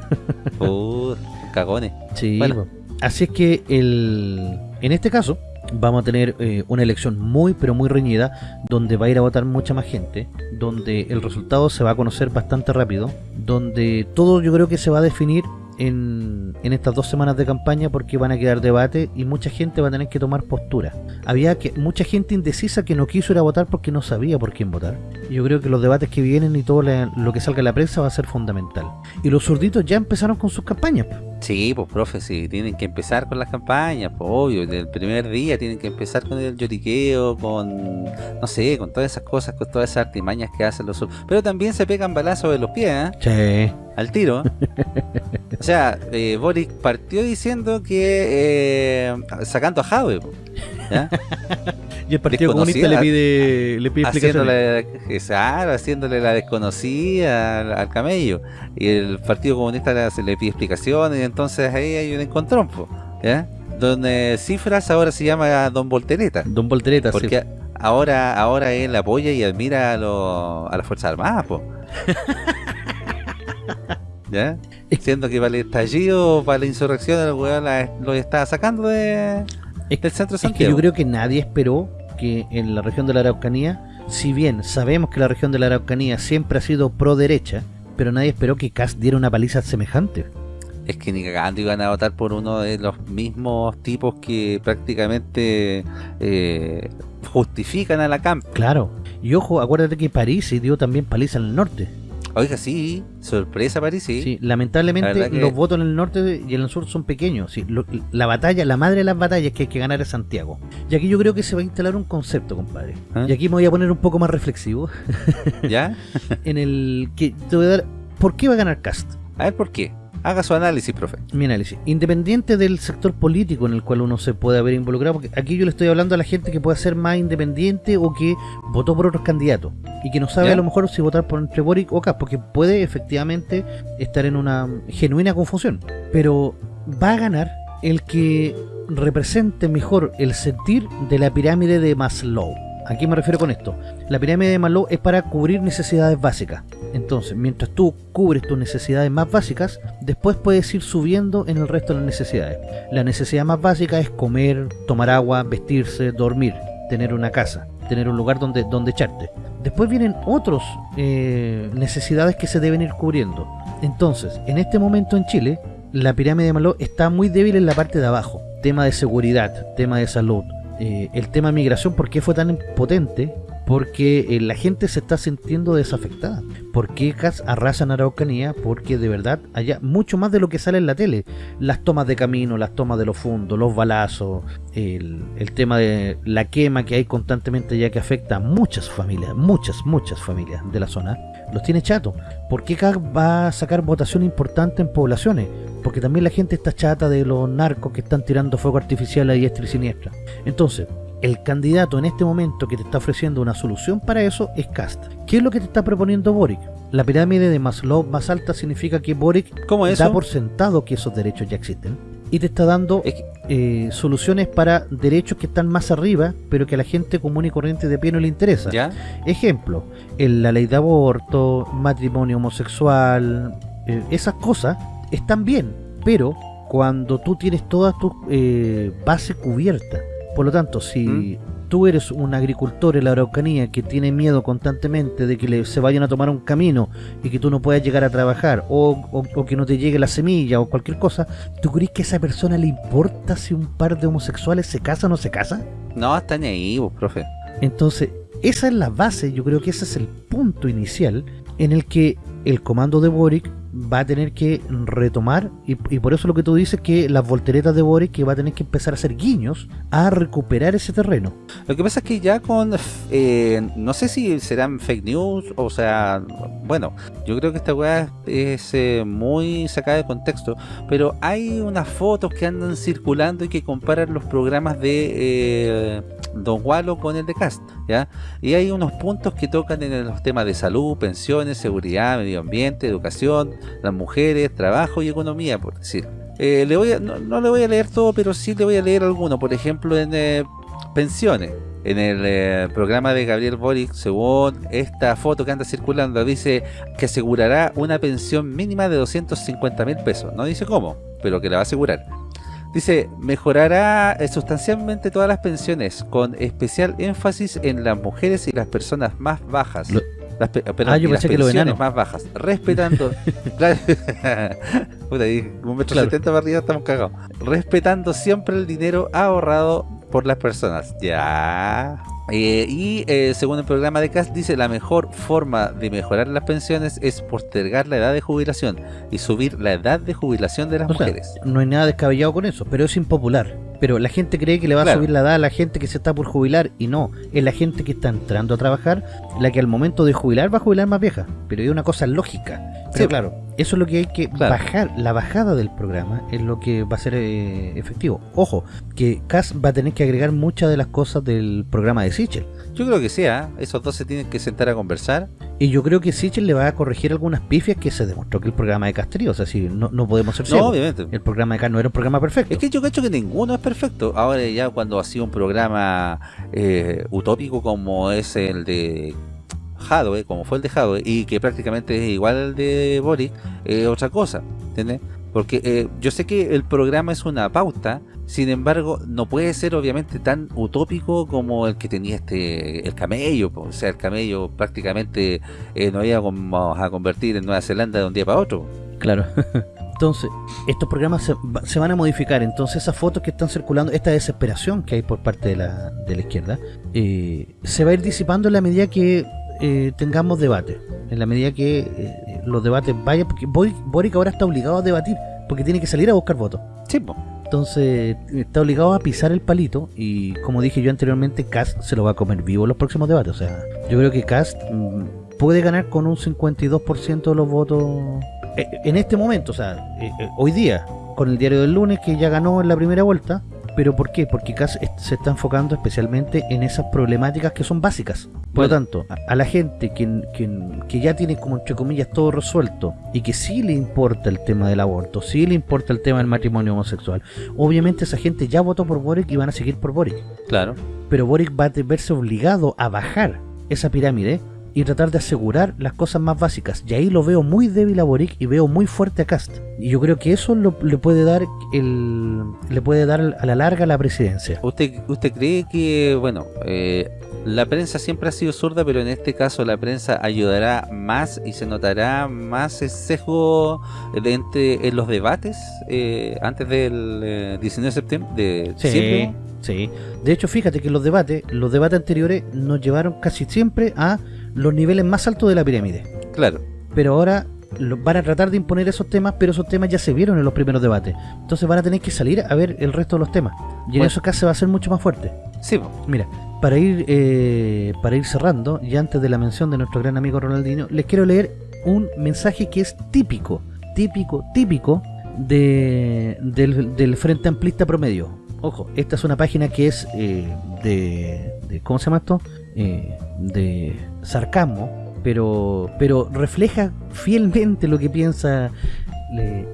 Puta, cagones. Sí, Bueno. así es que el, en este caso vamos a tener eh, una elección muy pero muy reñida donde va a ir a votar mucha más gente, donde el resultado se va a conocer bastante rápido, donde todo yo creo que se va a definir en, en estas dos semanas de campaña porque van a quedar debate y mucha gente va a tener que tomar postura. Había que mucha gente indecisa que no quiso ir a votar porque no sabía por quién votar. Yo creo que los debates que vienen y todo lo que salga en la prensa va a ser fundamental. Y los zurditos ya empezaron con sus campañas. Sí, pues profe, sí, tienen que empezar con las campañas, pues obvio, desde el primer día tienen que empezar con el lloriqueo, con, no sé, con todas esas cosas, con todas esas artimañas que hacen los Pero también se pegan balazos de los pies, ¿eh? Sí. Al tiro. o sea, eh, Boric partió diciendo que, eh, sacando a Jave, po. y el Partido Comunista le pide, le pide haciéndole, haciéndole la desconocida al, camello. Y el Partido Comunista le, le pide explicaciones y entonces ahí hay un encontrón, ¿ya? Donde Cifras ahora se llama Don Voltereta. Don Voltereta, Porque ahora, ahora él apoya y admira a, lo, a las Fuerzas Armadas, po. ¿Ya? Siendo que para el estallido, para la insurrección, el weón lo está sacando de, del centro de Es que yo creo que nadie esperó que en la región de la Araucanía, si bien sabemos que la región de la Araucanía siempre ha sido pro derecha, pero nadie esperó que Cast diera una paliza semejante. Es que ni cagando iban a votar por uno de los mismos tipos que prácticamente eh, justifican a la CAMP. Claro. Y ojo, acuérdate que París dio también paliza en el norte. Oiga, sí, sorpresa París, sí. Sí, lamentablemente los votos en el norte y en el sur son pequeños. Sí, la batalla, la madre de las batallas que hay que ganar es Santiago. Y aquí yo creo que se va a instalar un concepto, compadre. ¿Ah? Y aquí me voy a poner un poco más reflexivo. ¿Ya? en el que te voy a dar... ¿Por qué va a ganar Cast? A ver, ¿por qué? Haga su análisis, profe. Mi análisis. Independiente del sector político en el cual uno se puede haber involucrado, porque aquí yo le estoy hablando a la gente que puede ser más independiente o que votó por otros candidatos y que no sabe a lo mejor si votar por entre Boric o Cas, porque puede efectivamente estar en una genuina confusión. Pero va a ganar el que represente mejor el sentir de la pirámide de Maslow. ¿A qué me refiero con esto? La pirámide de Maslow es para cubrir necesidades básicas. Entonces, mientras tú cubres tus necesidades más básicas, después puedes ir subiendo en el resto de las necesidades. La necesidad más básica es comer, tomar agua, vestirse, dormir, tener una casa, tener un lugar donde, donde echarte. Después vienen otras eh, necesidades que se deben ir cubriendo. Entonces, en este momento en Chile, la pirámide de Maslow está muy débil en la parte de abajo. Tema de seguridad, tema de salud, eh, el tema migración, ¿por qué fue tan potente? Porque eh, la gente se está sintiendo desafectada. ¿Por qué arrasa en Araucanía? Porque de verdad haya mucho más de lo que sale en la tele. Las tomas de camino, las tomas de los fundos, los balazos, el, el tema de la quema que hay constantemente ya que afecta a muchas familias, muchas, muchas familias de la zona, los tiene chato. ¿Por qué va a sacar votación importante en poblaciones? porque también la gente está chata de los narcos que están tirando fuego artificial a diestra y siniestra. Entonces, el candidato en este momento que te está ofreciendo una solución para eso es Cast. ¿Qué es lo que te está proponiendo Boric? La pirámide de Maslow más alta significa que Boric da por sentado que esos derechos ya existen y te está dando eh, soluciones para derechos que están más arriba, pero que a la gente común y corriente de pie no le interesa. Ejemplo, en la ley de aborto, matrimonio homosexual, eh, esas cosas están bien, pero cuando tú tienes toda tu eh, base cubierta, por lo tanto, si ¿Mm? Tú eres un agricultor en la Araucanía que tiene miedo constantemente de que le, se vayan a tomar un camino y que tú no puedas llegar a trabajar o, que no te llegue la semilla o cualquier cosa, ¿tú crees que a esa persona le importa si un par de homosexuales se casa o no se casa? No, está ni ahí, vos, profe. Entonces, esa es la base, yo creo que ese es el punto inicial en el que el comando de Boric va a tener que retomar, y, por eso lo que tú dices que las volteretas de Boric que va a tener que empezar a hacer guiños a recuperar ese terreno. Lo que pasa es que ya con, eh, no sé si serán fake news, o sea, bueno, yo creo que esta weá es eh, muy sacada de contexto, pero hay unas fotos que andan circulando y que comparan los programas de eh, Don Walo con el de Cast, ¿ya? Y hay unos puntos que tocan en los temas de salud, pensiones, seguridad, medio ambiente, educación, las mujeres, trabajo y economía, por decir. Eh, no, le voy a leer todo, pero sí le voy a leer alguno. Por ejemplo, en eh, pensiones. En el eh, programa de Gabriel Boric, según esta foto que anda circulando, dice que asegurará una pensión mínima de 250 mil pesos. No dice cómo, pero que la va a asegurar. Dice, mejorará sustancialmente todas las pensiones, con especial énfasis en las mujeres y las personas más bajas. Las, ah, yo pensé que lo más bajas, respetando. Puta, un metro setenta para arriba estamos cagados. Respetando siempre el dinero ahorrado por las personas. Ya. Eh, y eh, según el programa de CAS dice la mejor forma de mejorar las pensiones es postergar la edad de jubilación y subir la edad de jubilación de las mujeres. no hay nada descabellado con eso, pero es impopular. Pero la gente cree que le va a subir la edad a la gente que se está por jubilar y no, es la gente que está entrando a trabajar la que al momento de jubilar va a jubilar más vieja. Pero es una cosa lógica. Pero claro, Eso es lo que hay que bajar. La bajada del programa es lo que va a ser eh, efectivo. Ojo, que Cass va a tener que agregar muchas de las cosas del programa de Sichel. Yo creo que sea, esos dos se tienen que sentar a conversar. Y yo creo que Sichel le va a corregir algunas pifias que se demostró que el programa de Castrillo, o sea, si no, no podemos ser No, obviamente. El programa de Cass no era un programa perfecto. Es que yo cacho que ninguno es perfecto. Ahora ya cuando ha sido un programa eh, utópico como es el de Hadwe, como fue el de Hadwe, y que prácticamente es igual al de Boris, es otra cosa, ¿entiendes? Porque eh, yo sé que el programa es una pauta, sin embargo, no puede ser obviamente tan utópico como el que tenía este el camello. O sea, el camello prácticamente eh, nos íbamos a convertir en Nueva Zelanda de un día para otro. Claro. Entonces, estos programas se, van a modificar. Entonces, esas fotos que están circulando, esta desesperación que hay por parte de la, de la izquierda, eh, se va a ir disipando en la medida que eh, tengamos debate. En la medida que eh, los debates vayan, porque Boric ahora está obligado a debatir, porque tiene que salir a buscar votos. Sí, Entonces está obligado a pisar el palito y como dije yo anteriormente, Cast se lo va a comer vivo en los próximos debates. O sea, yo creo que Cast mm, puede ganar con un 52% de los votos eh, en este momento, o sea, hoy día, con el diario del lunes que ya ganó en la primera vuelta, ¿Pero por qué? Porque CAS se está enfocando especialmente en esas problemáticas que son básicas. Por lo tanto, a, la gente que, que, ya tiene como entre comillas todo resuelto y que sí le importa el tema del aborto, sí le importa el tema del matrimonio homosexual, obviamente esa gente ya votó por Boric y van a seguir por Boric. Claro. Pero Boric va a verse obligado a bajar esa pirámide y tratar de asegurar las cosas más básicas. Y ahí lo veo muy débil a Boric y veo muy fuerte a Cast. Y yo creo que eso le puede dar el le puede dar a la larga la presidencia. ¿Usted usted cree que, bueno, eh, la prensa siempre ha sido zurda, pero en este caso la prensa ayudará más y se notará más el sesgo de en los debates eh, antes del 19 eh, de septiembre? De sí, sí. De hecho, fíjate que los debates, los debates anteriores nos llevaron casi siempre a los niveles más altos de la pirámide. Claro. Pero ahora van a tratar de imponer esos temas, pero esos temas ya se vieron en los primeros debates. Entonces van a tener que salir a ver el resto de los temas. Y en esos casos se va a ser mucho más fuerte. Sí. Mira, para ir eh, para ir cerrando, y antes de la mención de nuestro gran amigo Ronaldinho, les quiero leer un mensaje que es típico, típico, típico de, del, Frente Amplista Promedio. Ojo, esta es una página que es eh, de, de, ¿Cómo se llama esto? Eh, de sarcasmo, pero, pero refleja fielmente lo que piensa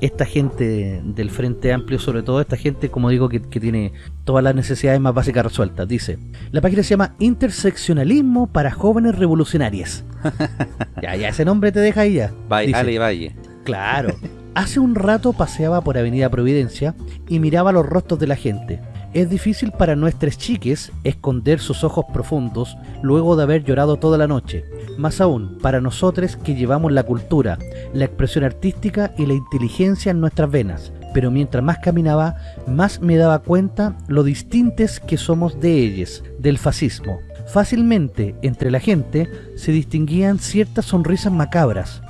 esta gente del Frente Amplio, sobre todo esta gente, como digo, que, tiene todas las necesidades más básicas resueltas. Dice, la página se llama Interseccionalismo para Jóvenes Revolucionarias. ya, ya, ese nombre te deja ahí ya. Valle, Valle. Claro. Hace un rato paseaba por Avenida Providencia y miraba los rostros de la gente. Es difícil para nuestras chiques esconder sus ojos profundos luego de haber llorado toda la noche. Más aún, para nosotros que llevamos la cultura, la expresión artística y la inteligencia en nuestras venas. Pero mientras más caminaba, más me daba cuenta lo distintes que somos de ellas, del fascismo. Fácilmente, entre la gente, se distinguían ciertas sonrisas macabras.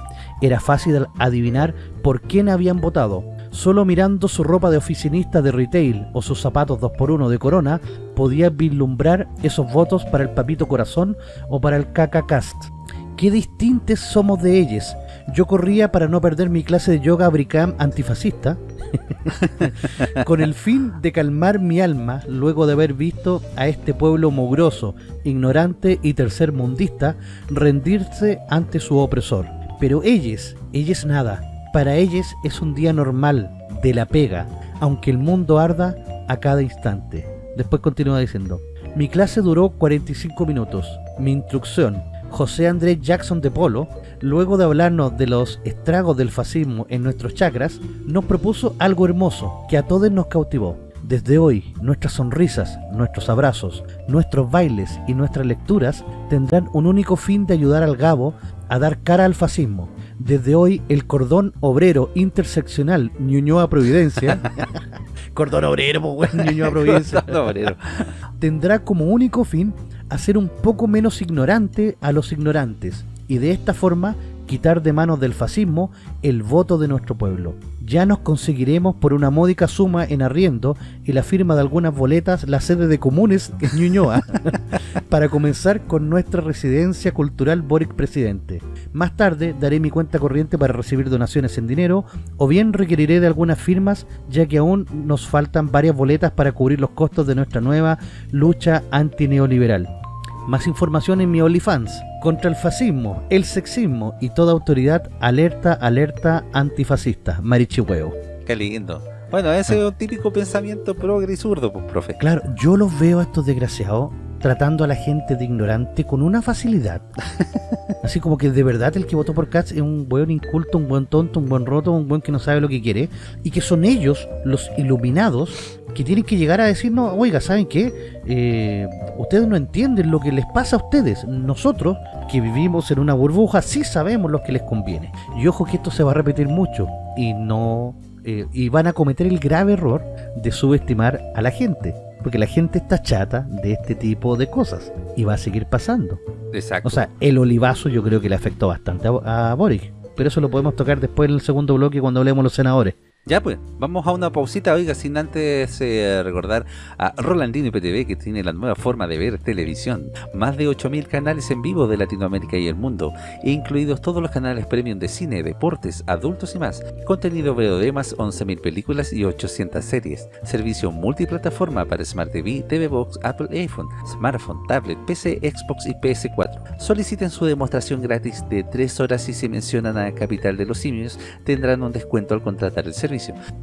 Era fácil adivinar por quién habían votado, Solo mirando su ropa de oficinista de retail o sus zapatos 2x1 de corona, podía vislumbrar esos votos para el Papito Corazón o para el Cast. Qué distintos somos de ellos. Yo corría para no perder mi clase de yoga abricam antifascista, con el fin de calmar mi alma luego de haber visto a este pueblo mugroso, ignorante y tercermundista rendirse ante su opresor. Pero ellos, ellos nada, para ellos es un día normal, de la pega, aunque el mundo arda a cada instante. Después continúa diciendo, mi clase duró 45 minutos. Mi instrucción, José Andrés Jackson de Polo, luego de hablarnos de los estragos del fascismo en nuestros chakras, nos propuso algo hermoso que a todos nos cautivó. Desde hoy, nuestras sonrisas, nuestros abrazos, nuestros bailes y nuestras lecturas tendrán un único fin de ayudar al Gabo a dar cara al fascismo desde hoy, el cordón obrero interseccional Ñuñoa Providencia, cordón obrero, pues, Ñuñoa Providencia, tendrá como único fin hacer un poco menos ignorante a los ignorantes. Y de esta forma quitar de manos del fascismo el voto de nuestro pueblo. Ya nos conseguiremos por una módica suma en arriendo y la firma de algunas boletas la sede de comunes en Ñuñoa para comenzar con nuestra residencia cultural Boric Presidente. Más tarde daré mi cuenta corriente para recibir donaciones en dinero o bien requeriré de algunas firmas ya que aún nos faltan varias boletas para cubrir los costos de nuestra nueva lucha antineoliberal. Más información en mi OnlyFans. Contra el fascismo, el sexismo y toda autoridad, alerta, alerta antifascista. Marichihueo. Qué lindo. Bueno, ese es un típico pensamiento progre y zurdo, pues, profe. Claro, yo los veo a estos desgraciados tratando a la gente de ignorante con una facilidad. Así como que de verdad el que votó por Katz es un buen inculto, un buen tonto, un buen roto, un buen que no sabe lo que quiere. Y que son ellos, los iluminados, que tienen que llegar a decirnos, oiga, ¿saben qué? Eh, ustedes no entienden lo que les pasa a ustedes. Nosotros, que vivimos en una burbuja, sí sabemos lo que les conviene. Y ojo que esto se va a repetir mucho. Y no... Eh, y van a cometer el grave error de subestimar a la gente porque la gente está chata de este tipo de cosas y va a seguir pasando. Exacto. O sea, el olivazo yo creo que le afectó bastante a, a Boric, pero eso lo podemos tocar después en el segundo bloque cuando hablemos los senadores. Ya pues, vamos a una pausita, oiga, sin antes eh, recordar a Rolandino IPTV que tiene la nueva forma de ver televisión. Más de 8.000 canales en vivo de Latinoamérica y el mundo, incluidos todos los canales premium de cine, deportes, adultos y más. Contenido VOD más 11.000 películas y 800 series. Servicio multiplataforma para Smart TV, TV Box, Apple iPhone, Smartphone, Tablet, PC, Xbox y PS4. Soliciten su demostración gratis de 3 horas y si mencionan a Capital de los Simios tendrán un descuento al contratar el servicio.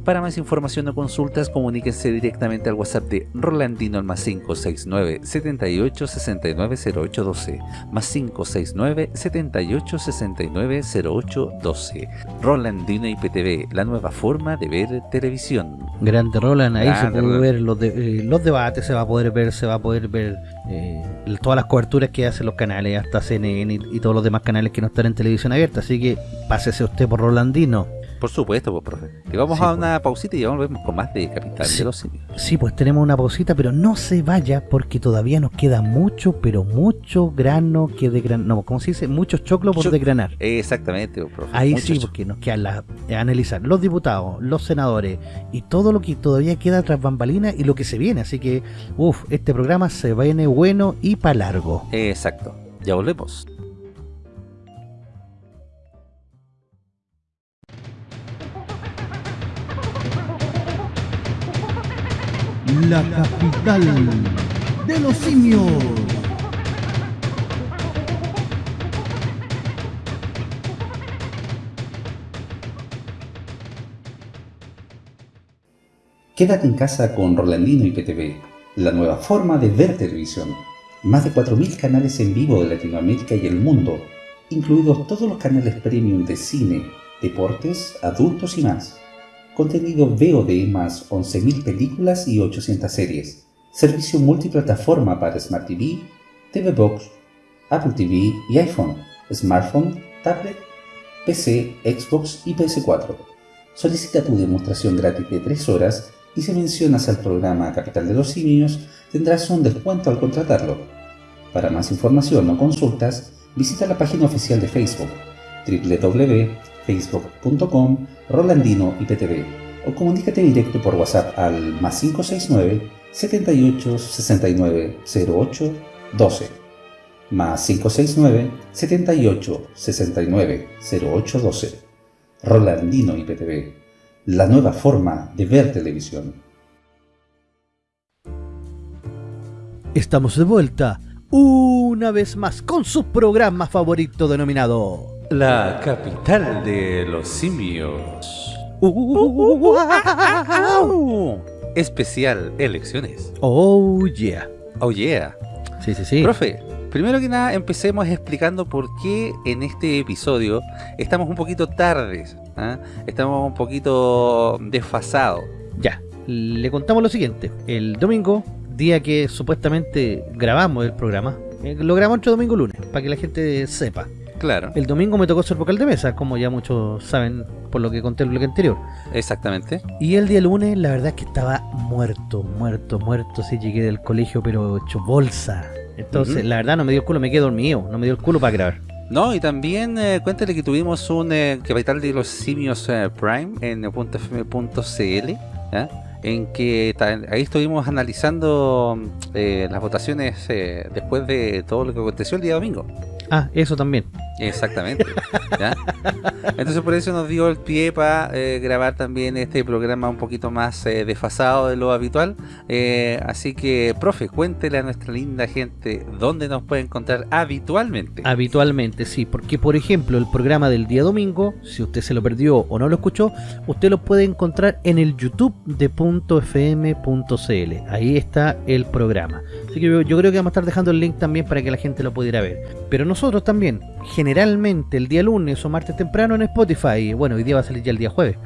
Para más información o consultas, comuníquense directamente al WhatsApp de Rolandino al más 569 78 69 0812 más 569 78 69 0812 Rolandino IPTV, la nueva forma de ver televisión. Grande Roland, ahí Grande se puede Roland. ver los, de, eh, los debates, se va a poder ver, se va a poder ver eh, todas las coberturas que hacen los canales, hasta CNN y, y todos los demás canales que no están en televisión abierta, así que pásese usted por Rolandino. Por supuesto, pues, profe. Y vamos sí, a una pues. pausita y ya volvemos con más de Capital sí, de los Simios. Sí, pues tenemos una pausita, pero no se vaya porque todavía nos queda mucho, pero mucho grano que desgranar. No, ¿cómo se dice? Muchos choclos por Choc desgranar. Exactamente, pues, profe. Ahí sí, porque nos queda la, eh, analizar los diputados, los senadores y todo lo que todavía queda tras bambalinas y lo que se viene. Así que, uff, este programa se viene bueno y para largo. Exacto. Ya volvemos. La capital de los simios. Quédate en casa con Rolandino y PTV, la nueva forma de ver televisión. Más de 4.000 canales en vivo de Latinoamérica y el mundo, incluidos todos los canales premium de cine, deportes, adultos y más contenido VOD más 11.000 películas y 800 series, servicio multiplataforma para Smart TV, TV Box, Apple TV y iPhone, smartphone, tablet, PC, Xbox y PS4. Solicita tu demostración gratis de 3 horas y si mencionas al programa Capital de los Simios tendrás un descuento al contratarlo. Para más información o consultas, visita la página oficial de Facebook www facebook.com Rolandino IPTV o comunícate directo por WhatsApp al más 569 78 69 08 12 más 569 78 69 08 12 Rolandino IPTV la nueva forma de ver televisión. Estamos de vuelta una vez más con su programa favorito denominado la capital de los simios. Especial elecciones. Oh yeah. Oh yeah. Sí, sí, sí. Profe, primero que nada empecemos explicando por qué en este episodio estamos un poquito tardes. ¿eh? Estamos un poquito desfasados. Ya, le contamos lo siguiente. El domingo, día que supuestamente grabamos el programa, eh, lo grabamos entre domingo y lunes, para que la gente sepa. Claro. El domingo me tocó ser vocal de mesa, como ya muchos saben por lo que conté en el bloque anterior. Exactamente. Y el día lunes, la verdad es que estaba muerto, muerto, muerto. Sí, llegué del colegio, pero hecho bolsa. Entonces, uh -huh. la verdad, no me dio el culo, me quedé dormido. No me dio el culo para grabar. No, y también eh, cuéntale que tuvimos un eh, capital de los simios eh, Prime en .fm.cl, en que ahí estuvimos analizando eh, las votaciones eh, después de todo lo que aconteció el día domingo. Ah, eso también. Exactamente. ¿ya? Entonces por eso nos dio el pie para grabar también este programa un poquito más eh, desfasado de lo habitual. Eh, así que, profe, cuéntele a nuestra linda gente dónde nos puede encontrar habitualmente. Habitualmente, sí, porque por ejemplo el programa del día domingo, si usted se lo perdió o no lo escuchó, usted lo puede encontrar en el YouTube de .fm.cl. Ahí está el programa. Así que yo creo que vamos a estar dejando el link también para que la gente lo pudiera ver. Pero nosotros también, generalmente el día lunes o martes temprano en Spotify. Bueno, hoy día va a salir ya el día jueves.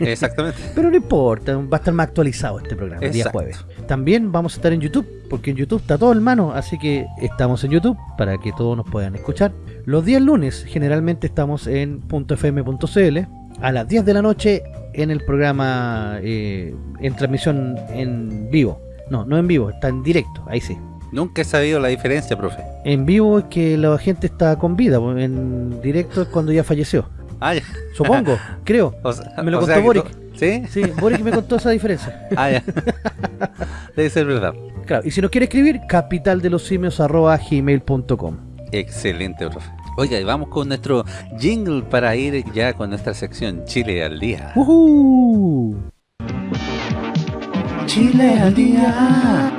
Exactamente. Pero no importa, va a estar más actualizado este programa el día jueves. También vamos a estar en YouTube, porque en YouTube está todo en mano, así que estamos en YouTube para que todos nos puedan escuchar. Los días lunes generalmente estamos en .fm.cl a las 10 de la noche en el programa eh, en transmisión en vivo. No, no en vivo, está en directo, ahí sí. Nunca he sabido la diferencia, profe. En vivo es que la gente está con vida, en directo es cuando ya falleció. Ah, ya. Supongo, creo. O sea- Me lo contó Boric. ¿Sí? Sí, Boric me contó esa diferencia. Ah, ya. Debe ser verdad. Claro, y si nos quiere escribir, capitaldelosimios.gmail.com Excelente, profe. Oiga, y vamos con nuestro jingle para ir ya con nuestra sección Chile al día. ¡Uhú! Chile al día.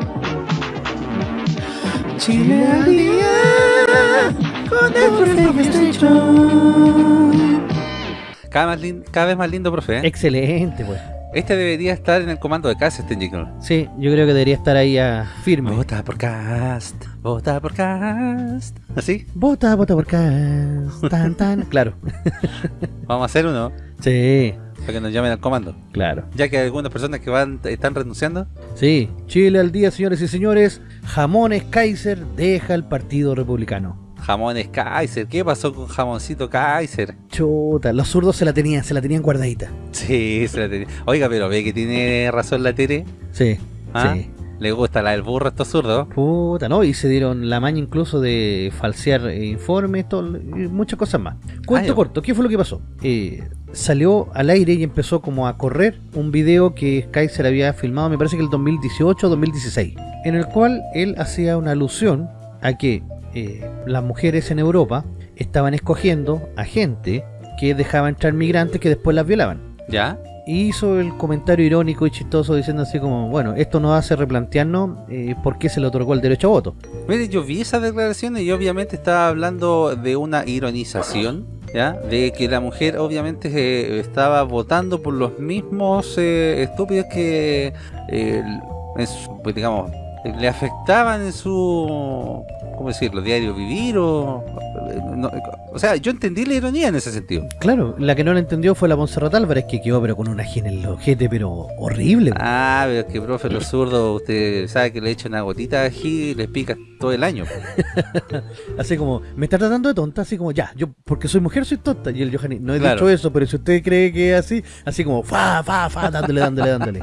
Chile al día. Con el profe Cada, más cada vez más lindo, profe. ¿eh? Excelente, pues. Este debería estar en el comando de casa, este jingle. Sí, yo creo que debería estar ahí a firme. Vota por cast, vota por cast. ¿Así? Vota, vota por acá. Tan, tan. Claro. Vamos a hacer uno Sí, para que nos llamen al comando. claro. Ya que hay algunas personas que van están renunciando. Sí, Chile al día, señores y señores. Jamones Kaiser deja el Partido Republicano. Jamones Kaiser. ¿Qué pasó con jamoncito Kaiser? Chuta, los zurdos se la tenían, se la tenían guardadita. Sí, se la tenía. Oiga, pero ve que tiene razón la Tere. Sí, ¿Ah? sí. Le gusta la del burro a estos zurdos. Puta, ¿no? Y se dieron la maña incluso de falsear eh, informes, todo, y muchas cosas más. Cuento ya. corto, ¿qué fue lo que pasó? Eh, salió al aire y empezó como a correr un video que Kaiser había filmado, me parece que el 2018 o 2016, en el cual él hacía una alusión a que eh, las mujeres en Europa estaban escogiendo a gente que dejaba entrar migrantes que después las violaban. ¿Ya? Hizo el comentario irónico y chistoso diciendo así como, bueno, esto nos hace replantearnos eh, por qué se le otorgó el derecho a voto. Mire, yo vi esas declaraciones y obviamente estaba hablando de una ironización, ¿ya? De que la mujer obviamente eh, estaba votando por los mismos eh, estúpidos que, eh, pues, digamos, le afectaban en su, ¿cómo decirlo? Diario vivir o... no, o sea, yo entendí la ironía en ese sentido. Claro, la que no lo entendió fue la Monserrat Álvarez, que quedó pero con una gina en el ojete, pero horrible. Ah, pero es que, profe, los zurdos, usted sabe que le echa una gotita de ají y les pica todo el año. Así como, me está tratando de tonta, así como, ya, yo porque soy mujer soy tonta. Y el Johanny, no he Claro. dicho eso, pero si usted cree que es así, así como, fa, fa, fa, dándole, dándole, dándole.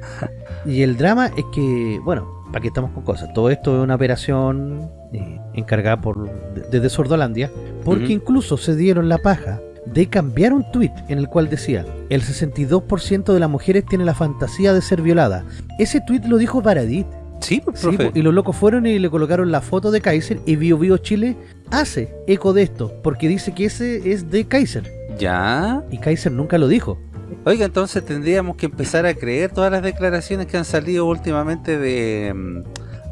y el drama es que, bueno, para que estamos con cosas, todo esto es una operación eh, encargada por de- desde Sordolandia, porque incluso se dieron la paja de cambiar un tweet en el cual decía el 62% de las mujeres tiene la fantasía de ser violada. Ese tweet lo dijo Paradit. Sí, pues, Sí, profe. po, y los locos fueron y le colocaron la foto de Kaiser y Bio Bio Chile hace eco de esto, porque dice que ese es de Kaiser. ¿Ya? Y Kaiser nunca lo dijo. Oiga, entonces tendríamos que empezar a creer todas las declaraciones que han salido últimamente de, mm,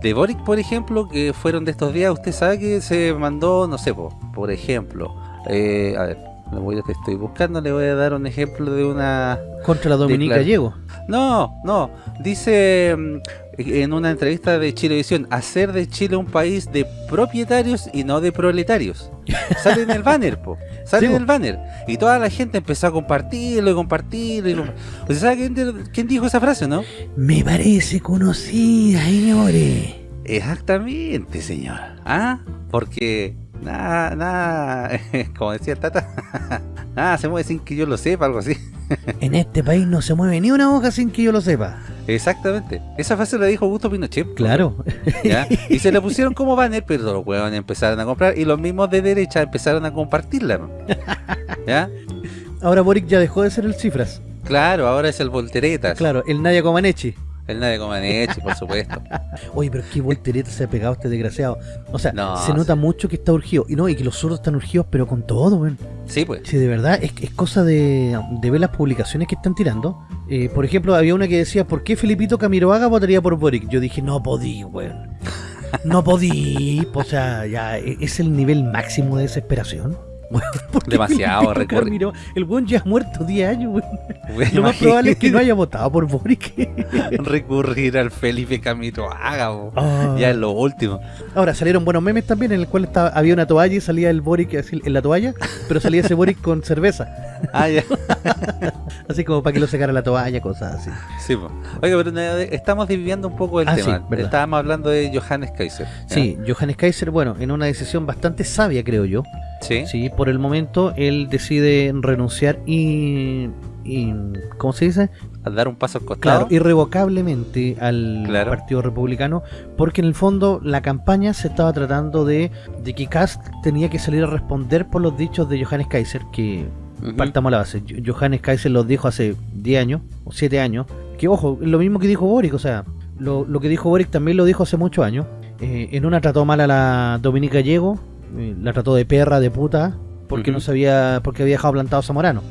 de Boric, por ejemplo, que fueron de estos días. Usted sabe que se mandó, no sé, po, por ejemplo, eh, a ver, me voy a, te estoy buscando, le voy a dar un ejemplo de una... Contra la Dominica Gallego. No, no, dice mm, en una entrevista de Chilevisión, hacer de Chile un país de propietarios y no de proletarios. Sale en el banner, po. Sale Sí, en el banner. Y toda la gente empezó a compartirlo y compartirlo. Y lo- ¿Usted sabe quién, de- quién dijo esa frase, no? Me parece conocida, señores. Exactamente, señor. ¿Ah? Porque nada, nada, como decía el Tata, nada se mueve sin que yo lo sepa, algo así. En este país no se mueve ni una hoja sin que yo lo sepa. Exactamente. Esa frase la dijo Augusto Pinochet. Claro. ¿ya? Y se la pusieron como banner, pero los huevones empezaron a comprar y los mismos de derecha empezaron a compartirla. ¿Ya? Ahora Boric ya dejó de ser el cifras. Claro, ahora es el Volteretas. Claro, el Nadia Comaneci. El Nadie Comaneci, por supuesto. Oye, pero qué voltereta se ha pegado este desgraciado. O sea, No, se nota sí. mucho que está urgido. Y no, y que los zurdos están urgidos, pero con todo, weón. Sí, pues. Sí, de verdad, es, es cosa de, de ver las publicaciones que están tirando. Eh, por ejemplo, había una que decía, ¿por qué Felipito Camiroaga votaría por Boric? Yo dije, no podí, weón. No podí. o sea, ya e- es el nivel máximo de desesperación. Weón, ¿por qué Demasiado Camiro- El weón ya ha muerto 10 años, weón. Bueno, Lo más probable es que no haya votado por Boric. recurrir al Felipe Camilo Haga, po. Ah. ya es lo último. Ahora salieron buenos memes también en el cual estaba, había una toalla y salía el Boric en la toalla, pero salía ese Boric con cerveza. Ah, ya. Así como para que lo secara la toalla, cosas así. Sí, po. Oiga, pero de- estamos dividiendo un poco el Ah, tema. sí. Estábamos hablando de Johannes Kaiser. ¿ya? Sí, Johannes Kaiser, bueno, en una decisión bastante sabia, creo yo. Sí. Sí, por el momento él decide renunciar y, y ¿cómo se dice? Al dar un paso al Claro, costado. irrevocablemente al Claro. Partido Republicano, porque en el fondo la campaña se estaba tratando de, de que Kast tenía que salir a responder por los dichos de Johannes Kaiser, que Ujú. partamos a la base. Jo- Johannes Kaiser los dijo hace 10 años o 7 años, que ojo, es lo mismo que dijo Boric, o sea, lo, lo que dijo Boric también lo dijo hace muchos años. Eh, en una trató mal a la Dominica Gallego, eh, la trató de perra, de puta, porque no sabía, porque había dejado plantado a Zamorano.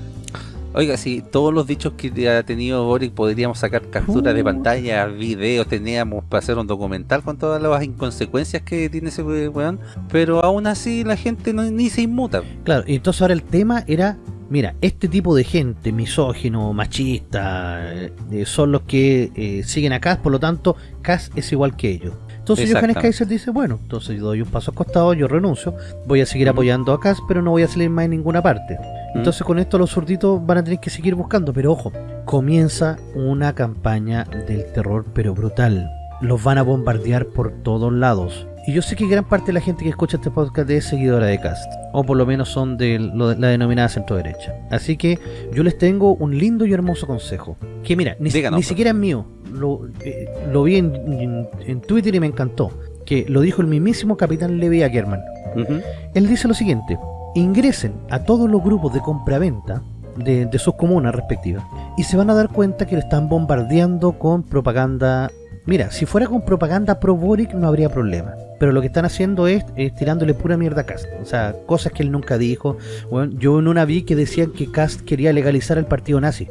Oiga, si todos los dichos que ha tenido Boric podríamos sacar capturas de pantalla, videos, teníamos para hacer un documental con todas las inconsecuencias que tiene ese we- weón, pero aún así la gente no, ni se inmuta. Claro, y entonces ahora el tema era, mira, este tipo de gente, misógino, machista, eh, son los que eh, siguen a Cass, por lo tanto, Cass es igual que ellos. Entonces Johannes. Kaiser dice, bueno, entonces yo doy un paso al costado, yo renuncio, voy a seguir Ujú. apoyando a Cass, pero no voy a salir más en ninguna parte. Mm. Entonces con esto los zurditos van a tener que seguir buscando, pero ojo, comienza una campaña del terror, pero brutal. Los van a bombardear por todos lados. Y yo sé que gran parte de la gente que escucha este podcast es seguidora de Cast, o por lo menos son de lo de la denominada centro derecha. Así que yo les tengo un lindo y hermoso consejo. Que mira, ni, si- Díganos, ni pues. siquiera es mío, lo, eh, lo vi en, en- en Twitter y me encantó. Que lo dijo el mismísimo capitán Levi Ackerman. Él dice lo siguiente, ingresen a todos los grupos de compraventa de, de sus comunas respectivas y se van a dar cuenta que lo están bombardeando con propaganda. Mira, si fuera con propaganda pro Boric no habría problema. Pero lo que están haciendo es, es tirándole pura mierda a Cast. O sea, cosas que él nunca dijo. Bueno, yo en una vi que decían que Cast quería legalizar el partido nazi.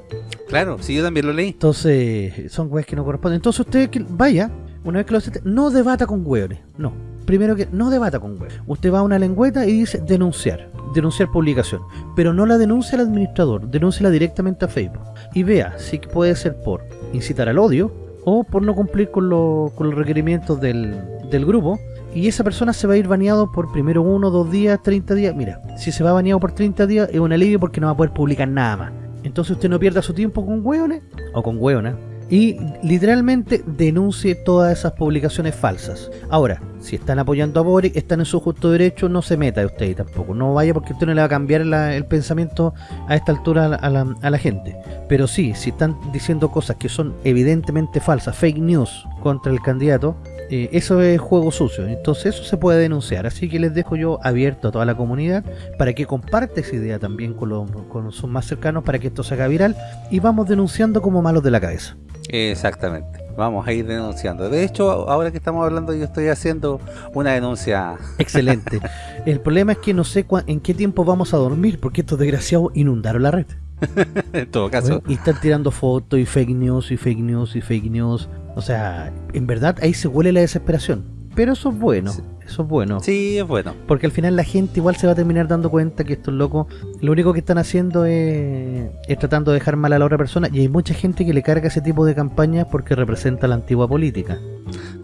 Claro, sí, yo también lo leí. Entonces, son weas que no corresponden. Entonces usted que vaya, una vez que lo acepte, no debata con hueones. No. Primero que no debata con hueones. Usted va a una lengüeta y dice denunciar. Denunciar publicación. Pero no la denuncia al administrador, denúnciala directamente a Facebook. Y vea si puede ser por incitar al odio o por no cumplir con, lo- con los requerimientos del, del grupo. Y esa persona se va a ir baneado por primero uno, dos días, 30 días. Mira, si se va baneado por 30 días es un alivio porque no va a poder publicar nada más. Entonces usted no pierda su tiempo con hueones o con hueonas y literalmente denuncie todas esas publicaciones falsas. Ahora, si están apoyando a Boric, están en su justo derecho, no se meta usted tampoco. No vaya porque usted no le va a cambiar la- el pensamiento a esta altura a la, a la- a la gente. Pero sí, si están diciendo cosas que son evidentemente falsas, fake news contra el candidato, eh, eso es juego sucio. Entonces eso se puede denunciar. Así que les dejo yo abierto a toda la comunidad para que comparte esa idea también con, los, con sus más cercanos para que esto se haga viral y vamos denunciando como malos de la cabeza. Exactamente. Vamos a ir denunciando. De hecho, ahora que estamos hablando, yo estoy haciendo una denuncia. Excelente. El problema es que no sé en qué tiempo vamos a dormir porque estos desgraciados inundaron la red. en todo caso, y están tirando fotos y fake news y fake news y fake news. O sea, en verdad ahí se huele la desesperación. Pero eso es bueno, Sí. eso es bueno. sí, es bueno. Porque al final la gente igual se va a terminar dando cuenta que estos locos lo único que están haciendo es, es tratando de dejar mal a la otra persona. Y hay mucha gente que le carga ese tipo de campañas porque representa la antigua política.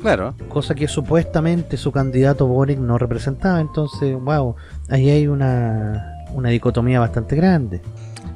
Claro. Cosa que supuestamente su candidato Boric no representaba. Entonces, wow, ahí hay una, una dicotomía bastante grande.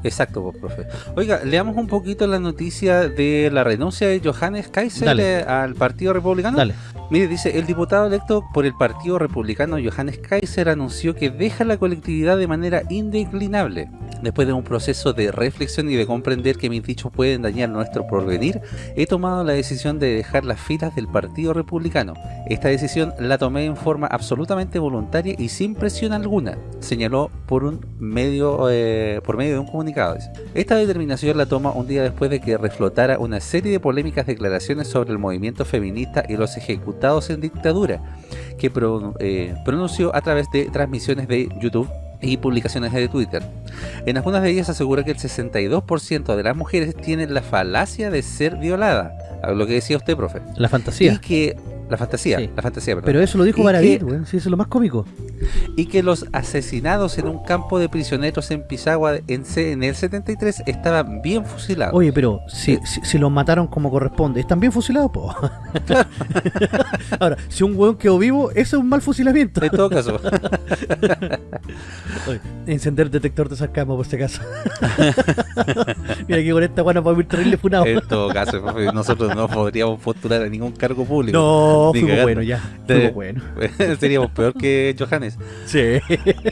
Exacto, pues, profe. Oiga, leamos un poquito la noticia de la renuncia de Johannes Kaiser Dale. eh, al Partido Republicano. Dale. Mire, dice, el diputado electo por el Partido Republicano Johannes Kaiser anunció que deja la colectividad de manera indeclinable. Después de un proceso de reflexión y de comprender que mis dichos pueden dañar nuestro porvenir, he tomado la decisión de dejar las filas del Partido Republicano. Esta decisión la tomé en forma absolutamente voluntaria y sin presión alguna, señaló por un medio eh, por medio de un comunicado. Esta determinación la toma un día después de que reflotara una serie de polémicas declaraciones sobre el movimiento feminista y los ejecutados en dictadura, que eh, pronunció a través de transmisiones de YouTube y publicaciones de Twitter. En algunas de ellas asegura que el 62% de las mujeres tienen la falacia de ser violada, lo que decía usted, profe. La fantasía. Y que la fantasía, la fantasía, Pero eso lo dijo Baradit, güey, sí, eso es lo más cómico. Y que los asesinados en un campo de prisioneros en Pisagua en, en el 73 estaban bien fusilados. Oye, pero si, si, los mataron como corresponde, ¿están bien fusilados, po? Ahora, si un weón quedó vivo, eso es un mal fusilamiento. En todo caso. Oye, encender detector de sacamos por este caso. Mira que con esta guana podemos ir terrible funado. En todo caso, nosotros no podríamos postular a ningún cargo público. No, bueno ya. bueno. Seríamos peor que Johannes. Sí.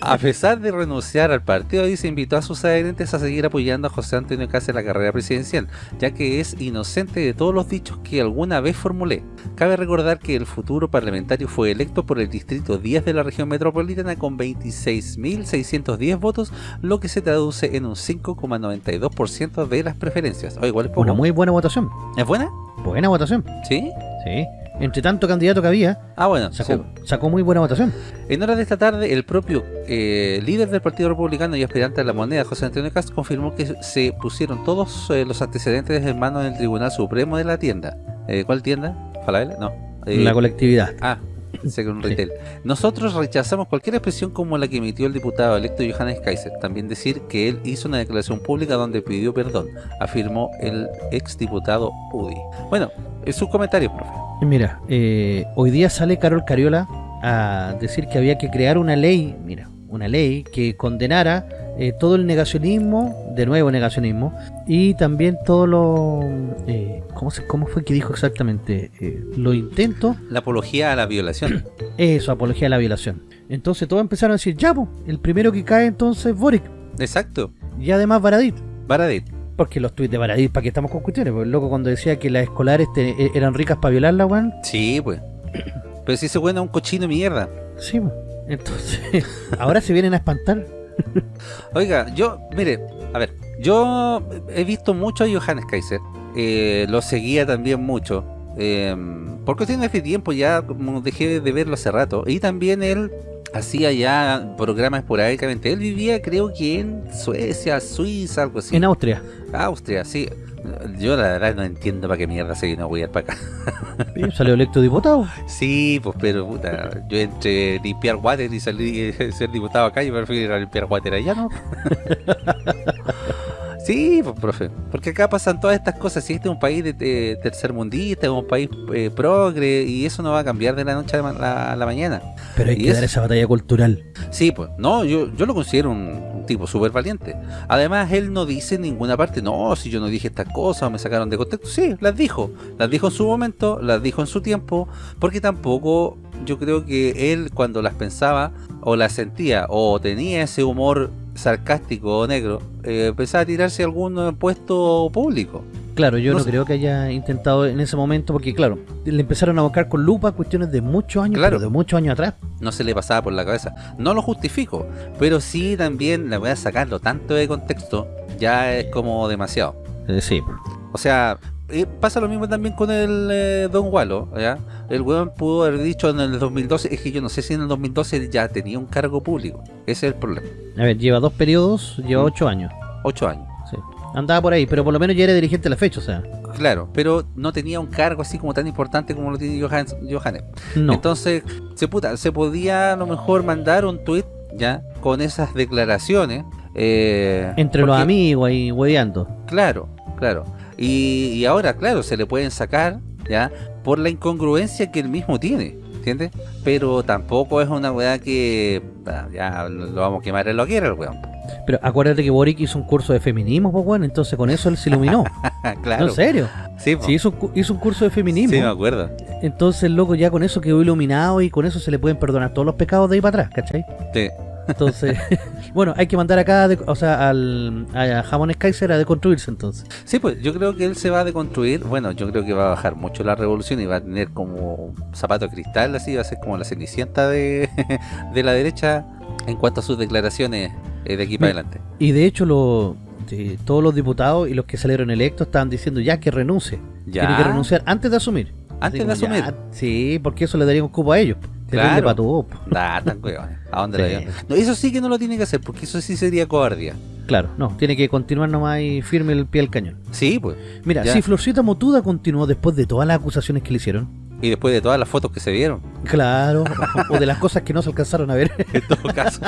A pesar de renunciar al partido, se invitó a sus adherentes a seguir apoyando a José Antonio Caz en la carrera presidencial, ya que es inocente de todos los dichos que alguna vez formulé. Cabe recordar que el futuro parlamentario fue electo por el distrito 10 de la región metropolitana con 26.610 votos, lo que se traduce en un 5,92% de las preferencias. O igual es Una muy buena votación. ¿Es buena? Buena votación. ¿Sí? Sí entre tanto candidato que había, ah, bueno, sacó, muy buena votación. En horas de esta tarde, el propio eh, líder del Partido Republicano y aspirante a la moneda, José Antonio Castro, confirmó que se pusieron todos eh, los antecedentes en manos del Tribunal Supremo de la tienda. Eh, ¿Cuál tienda? ¿Falabella? No. la colectividad. Ah, un retail. Nosotros rechazamos cualquier expresión como la que emitió el diputado electo Johannes Kaiser. También decir que él hizo una declaración pública donde pidió perdón, afirmó el exdiputado Udi. Bueno, es su comentario, profe. Mira, eh, hoy día sale Carol Cariola a decir que había que crear una ley, mira, una ley que condenara eh, todo el negacionismo, de nuevo negacionismo, y también todo lo... Eh, ¿cómo, se, ¿Cómo fue que dijo exactamente? Eh, lo intento... La apología a la violación. Eso, apología a la violación. Entonces todos empezaron a decir, ya, el primero que cae entonces Boric. Exacto. Y además Baradit. Baradit. Porque los tuits de Baradit, ¿para qué estamos con cuestiones? Porque el loco cuando decía que las escolares e, eran ricas para violarla, weón. Sí, pues. Pero si se buena un cochino mierda. Sí, pues. Entonces, ahora se vienen a espantar. Oiga, yo, mire, a ver, yo he visto mucho a Johannes Kaiser. Eh, lo seguía también mucho. Eh, por cuestiones de tiempo ya dejé de verlo hace rato. Y también él hacía ya programas esporádicamente. Él vivía creo que en Suecia, Suiza, algo así. En Austria. Austria, sí. Yo la verdad no entiendo para qué mierda se vino a ir para acá. ¿Salió electo diputado? Sí, pues pero puta, yo entre limpiar water y salir ser diputado acá, yo prefiero limpiar water allá, ¿no? Sí, pues, profe, porque acá pasan todas estas cosas, si este es un país de, tercer mundista, es un país eh, progre, y eso no va a cambiar de la noche a la, mañana. Pero hay que dar esa batalla cultural. Sí, pues, no, yo, yo lo considero un, tipo súper valiente. Además, él no dice en ninguna parte, no, si yo no dije estas cosas, me sacaron de contexto. Sí, las dijo, las dijo en su momento, las dijo en su tiempo, porque tampoco yo creo que él cuando las pensaba, o las sentía, o tenía ese humor sarcástico o negro, eh, empezaba a tirarse algún puesto público. Claro, yo no, creo que haya intentado en ese momento, porque claro, le empezaron a buscar con lupa cuestiones de muchos años, claro, de muchos años atrás. No se le pasaba por la cabeza. No lo justifico, pero sí también le voy a sacarlo tanto de contexto, ya es como demasiado. Eh, sí. O sea, pasa lo mismo también con el eh, Don Wallo, ¿ya? El weón pudo haber dicho en el 2012, es que yo no sé si en el 2012 ya tenía un cargo público. Ese es el problema. A ver, lleva dos periodos, lleva mm. ocho años. Ocho años. Sí. Andaba por ahí, pero por lo menos ya era dirigente de la fecha, o sea. Claro, pero no tenía un cargo así como tan importante como lo tiene Johannes. No. Entonces, se, puta, se podía a lo mejor mandar un tweet ya con esas declaraciones. Eh, Entre los amigos ahí hueveando. Claro, claro. Y, ahora, claro, se le pueden sacar, ¿ya? Por la incongruencia que él mismo tiene, ¿entiendes? Pero tampoco es una weá que ya lo vamos a quemar en lo que era el weón. Pero acuérdate que Boric hizo un curso de feminismo, pues bueno, entonces con eso él se iluminó. claro. ¿En serio? Sí, sí hizo, hizo, un curso de feminismo. Sí, me acuerdo. Entonces, loco, ya con eso quedó iluminado y con eso se le pueden perdonar todos los pecados de ahí para atrás, ¿cachai? Sí. Entonces, bueno, hay que mandar acá, o sea, al, a Jamones Kaiser a deconstruirse entonces. Sí, pues yo creo que él se va a deconstruir. Bueno, yo creo que va a bajar mucho la revolución y va a tener como zapato de cristal, así, va a ser como la cenicienta de, de la derecha en cuanto a sus declaraciones eh, de aquí para adelante. Y de hecho, lo, todos los diputados y los que salieron electos estaban diciendo ya que renuncie. Ya. Tiene que renunciar antes de asumir. Antes de asumir. sí, porque eso le daría un cupo a ellos. Claro. Para tu ¿A dónde no, Eso sí que no lo tiene que hacer, porque eso sí sería cobardía. Claro, no, tiene que continuar nomás y firme el pie al cañón. Sí, pues. Mira, si Florcita Motuda continuó después de todas las acusaciones que le hicieron. Y después de todas las fotos que se vieron. Claro, o de las cosas que no se alcanzaron a ver. En todo caso.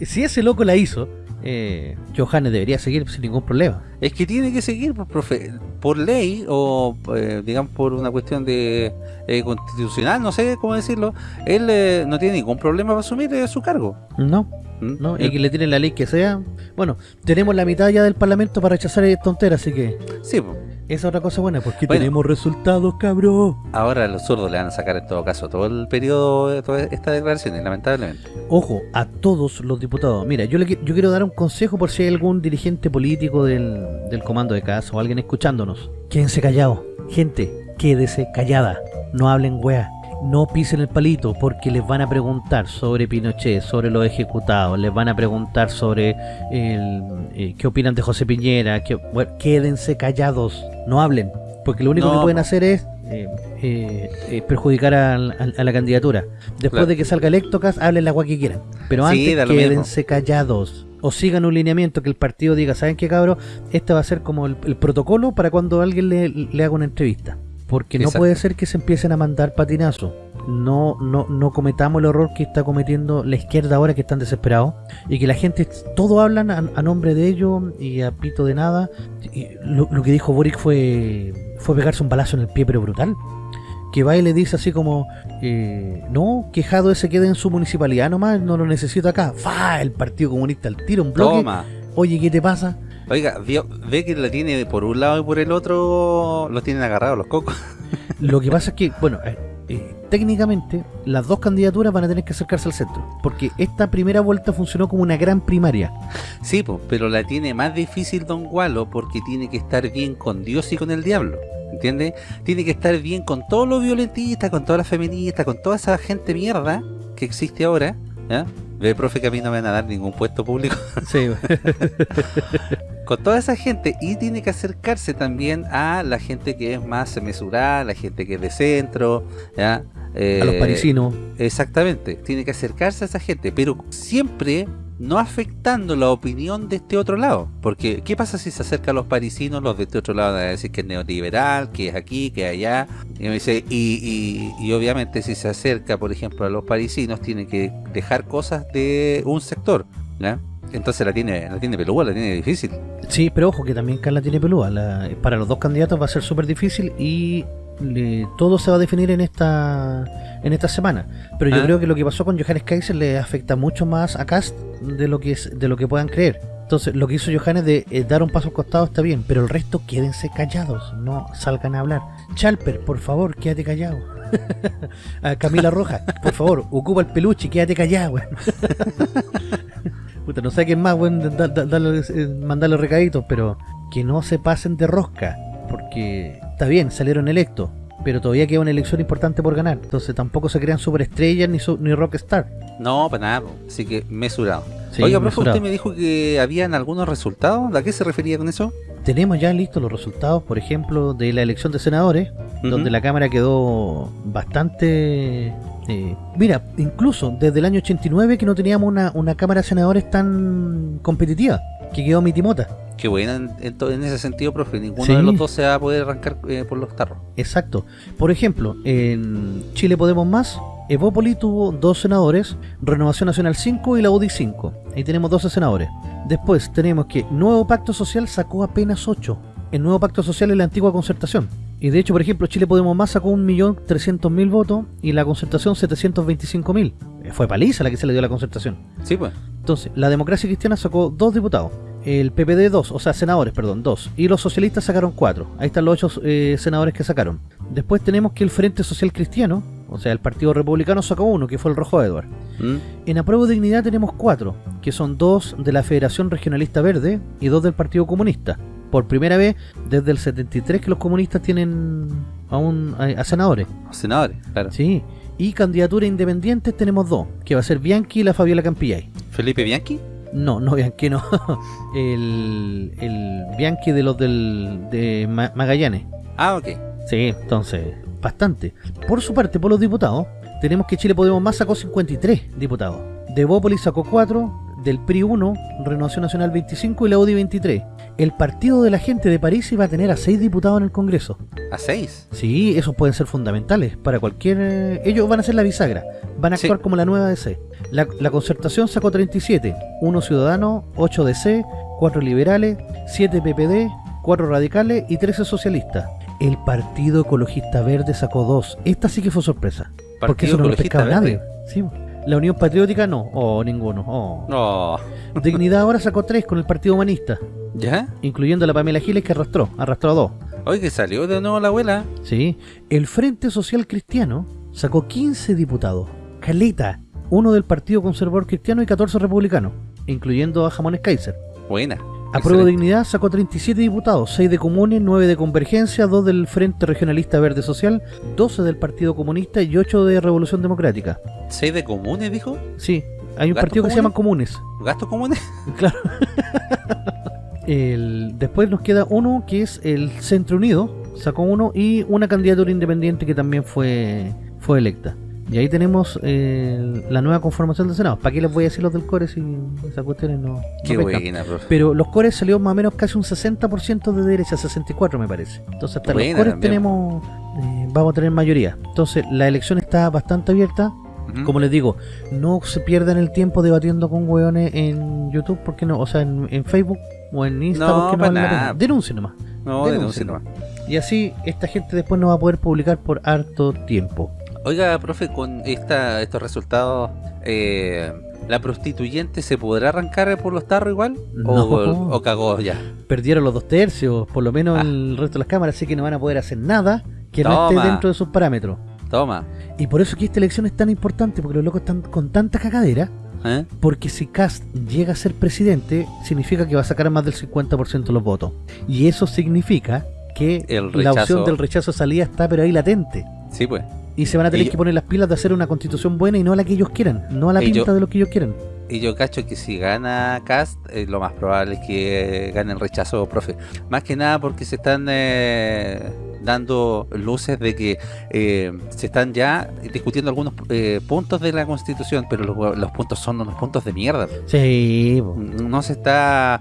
si ese loco la hizo, eh, Johannes debería seguir sin ningún problema. Es que tiene que seguir, por, pues, profe, por ley o eh, digamos por una cuestión de eh, constitucional, no sé cómo decirlo, él eh, no tiene ningún problema para asumir su cargo. No, ¿Mm? no, y que le tienen la ley que sea. Bueno, tenemos la mitad ya del parlamento para rechazar tonteras, así que... Sí, pues. Esa es otra cosa buena, porque tenemos resultados, cabrón. Ahora los zurdos le van a sacar en todo caso todo el periodo de todas estas declaraciones, lamentablemente. Ojo, a todos los diputados. Mira, yo, le, yo quiero dar un consejo por si hay algún dirigente político del, del comando de casa o alguien escuchándonos. Quédense callados. Gente, quédese callada. No hablen wea no pisen el palito porque les van a preguntar sobre Pinochet, sobre los ejecutados, les van a preguntar sobre el, eh, qué opinan de José Piñera, que, quédense callados, no hablen, porque lo único que pueden hacer es eh, eh, perjudicar a, la candidatura. Después de que salga Electocas, hablen la agua que quieran, pero antes quédense callados. O sigan un lineamiento que el partido diga, ¿saben qué cabrón? Este va a ser como el, protocolo para cuando alguien le, le haga una entrevista porque no puede ser que se empiecen a mandar patinazos. No, no, no cometamos el error que está cometiendo la izquierda ahora que están desesperados y que la gente, todo hablan a, nombre de ellos y a pito de nada. lo, que dijo Boric fue, fue pegarse un balazo en el pie, pero brutal. Que va y le dice así como, eh, no, quejado ese quede en su municipalidad nomás, no lo necesito acá. ¡Fa! El Partido Comunista al tiro, un bloque. Oye, ¿qué te pasa? Oiga, ve que la tiene por un lado y por el otro, los tienen agarrados los cocos. Lo que pasa es que, bueno, eh, eh, técnicamente las dos candidaturas van a tener que acercarse al centro, porque esta primera vuelta funcionó como una gran primaria. Sí, pues, pero la tiene más difícil Don Gualo porque tiene que estar bien con Dios y con el diablo. ¿Entiendes? Tiene que estar bien con todos los violentistas, con todas las feministas, con toda esa gente mierda que existe ahora. ¿ya? Ve, profe, que a mí no me van a dar ningún puesto público. Sí. Con toda esa gente y tiene que acercarse también a la gente que es más mesurada, la gente que es de centro, ¿ya? a los parisinos. Eh, exactamente, tiene que acercarse a esa gente, pero siempre no afectando la opinión de este otro lado. Porque, ¿qué pasa si se acerca a los parisinos? Los de este otro lado a decir que es neoliberal, que es aquí, que es allá. Y, dice, y, obviamente si se acerca, por ejemplo, a los parisinos, tiene que dejar cosas de un sector. Entonces la tiene, la tiene pelúa, la tiene difícil. Sí, pero ojo que también Carla tiene pelúa. para los dos candidatos va a ser súper difícil y todo se va a definir en esta en esta semana. Pero yo ah. creo que lo que pasó con Johannes Kaiser le afecta mucho más a Cast de lo que es, de lo que puedan creer. Entonces, lo que hizo Johannes de eh, dar un paso al costado está bien, pero el resto quédense callados, no salgan a hablar. Chalper, por favor, quédate callado. a Camila Roja, por favor, ocupa el peluche, quédate callado. Puta, no sé quién más, bueno, eh, mandarle recaditos, pero que no se pasen de rosca, porque está bien, salieron electos, pero todavía queda una elección importante por ganar. Entonces tampoco se crean superestrellas ni, ni rockstar. No, para nada. Así que mesurado. Oiga, profe, usted me dijo que habían algunos resultados. ¿A qué se refería con eso? Tenemos ya listos los resultados, por ejemplo, de la elección de senadores, donde la Cámara quedó bastante... Eh, mira, incluso desde el año 89 que no teníamos una, una Cámara de Senadores tan competitiva, que quedó mitimota. Qué buena en, en, ese sentido, profe. Ninguno de los dos se va a poder arrancar eh, por los tarros. Exacto. Por ejemplo, en Chile Podemos Más, Evópoli tuvo dos senadores, Renovación Nacional 5 y la UDI 5. Ahí tenemos 12 senadores. Después tenemos que Nuevo Pacto Social sacó apenas 8. El Nuevo Pacto Social es la antigua concertación. Y de hecho, por ejemplo, Chile Podemos Más sacó 1.300.000 votos y la concertación 725.000. Fue paliza la que se le dio a la concertación. Sí, pues. Entonces, la democracia cristiana sacó dos diputados el PPD 2, o sea, senadores, perdón, 2. Y los socialistas sacaron 4. Ahí están los 8 eh, senadores que sacaron. Después tenemos que el Frente Social Cristiano, O sea, el Partido Republicano sacó uno, que fue el Rojo Edward. ¿Mm? En Apruebo Dignidad tenemos cuatro, que son dos de la Federación Regionalista Verde y dos del Partido Comunista. Por primera vez desde el 73 que los comunistas tienen a, un, a, a senadores. Senadores, claro. Sí. Y candidatura independientes tenemos dos, que va a ser Bianchi y la Fabiola Campillay. ¿Felipe Bianchi? No, no Bianchi, no. el, el Bianchi de los del, de Ma- Magallanes. Ah, ok. Sí, entonces, bastante. Por su parte, por los diputados, tenemos que Chile Podemos Más sacó 53 diputados. Devópolis sacó 4, del PRI 1, Renovación Nacional 25 y la UDI 23. El Partido de la Gente de París iba a tener a 6 diputados en el Congreso. ¿A seis? Sí, esos pueden ser fundamentales para cualquier... eh, Ellos van a ser la bisagra, van a Sí. actuar como la nueva DC. La, la concertación sacó 37, 1 ciudadano, 8 DC, 4 liberales, 7 PPD, 4 radicales y 13 socialistas. El Partido Ecologista Verde sacó 2. Esta sí que fue sorpresa. porque eso no lo pescaba nadie. Sí. La Unión Patriótica no, o ninguno. Oh. No. Dignidad ahora sacó 3 con el Partido Humanista, ¿Ya? incluyendo a la Pamela Giles que arrastró, arrastró a 2. Oye, que salió de nuevo la abuela. Sí, el Frente Social Cristiano sacó 15 diputados. Caleta, uno del Partido Conservador Cristiano y 14 republicanos, incluyendo a Jamones Kaiser. Buena. Apruebo. Dignidad sacó 37 diputados, 6 de Comunes, 9 de Convergencia, 2 del Frente Regionalista Verde Social, 12 del Partido Comunista y 8 de Revolución Democrática. ¿Seis de comunes, dijo? Sí, hay un ¿Gastos partido que se llama Comunes. ¿Gastos comunes? Claro. El, después nos queda uno que es el Centro Unido, sacó uno, y una candidatura independiente que también fue, fue electa. Y ahí tenemos eh, la nueva conformación del Senado. ¿Para qué les voy a decir los del Core si esas cuestiones no, no Qué pescan? buena, profe. Pero los Cores salió más o menos casi un 60% de derecha, 64 me parece. Entonces hasta Buena los Cores también. tenemos, eh, vamos a tener mayoría. Entonces la elección está bastante abierta. Como les digo, no se pierdan el tiempo debatiendo con hueones en YouTube, porque no, o sea, en, en Facebook o en Insta, No, porque no pa' vale la nada. pena. Denuncien nomás. No, denuncien. nomás. Y así esta gente después no va a poder publicar por harto tiempo. Oiga, profe, con esta, estos resultados, eh, ¿la prostituyente se podrá arrancar por los tarros igual? ¿O, No. o cagó ya? Perdieron los dos tercios, por lo menos Ah. el resto de las cámaras, así que no van a poder hacer nada que no esté dentro de sus parámetros. Toma. Y por eso que esta elección es tan importante, porque los locos están con tanta cagadera, ¿Eh? porque si Cast llega a ser presidente, significa que va a sacar más del 50% de los votos. Y eso significa que El la opción del rechazo de salida está pero ahí latente. Sí, pues. Y se van a tener que poner las pilas de hacer una constitución buena y no la que ellos quieran, no a la pinta de lo que ellos quieran. Y yo cacho que si gana Cast, eh, lo más probable es que eh, gane el rechazo, profe. Más que nada porque se están eh, dando luces de que eh, se están ya discutiendo algunos puntos de la Constitución, pero los, los puntos son unos puntos de mierda. Sí. No se está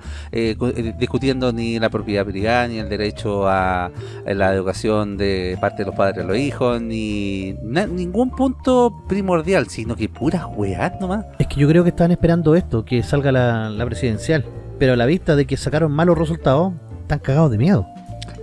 cu- discutiendo ni la propiedad privada, ni el derecho a, a la educación de parte de los padres a los hijos, ni na- ningún punto primordial, sino que puras weas nomás. es que yo creo que estaban esperando esto, que salga la, la presidencial. Pero a la vista de que sacaron malos resultados, están cagados de miedo.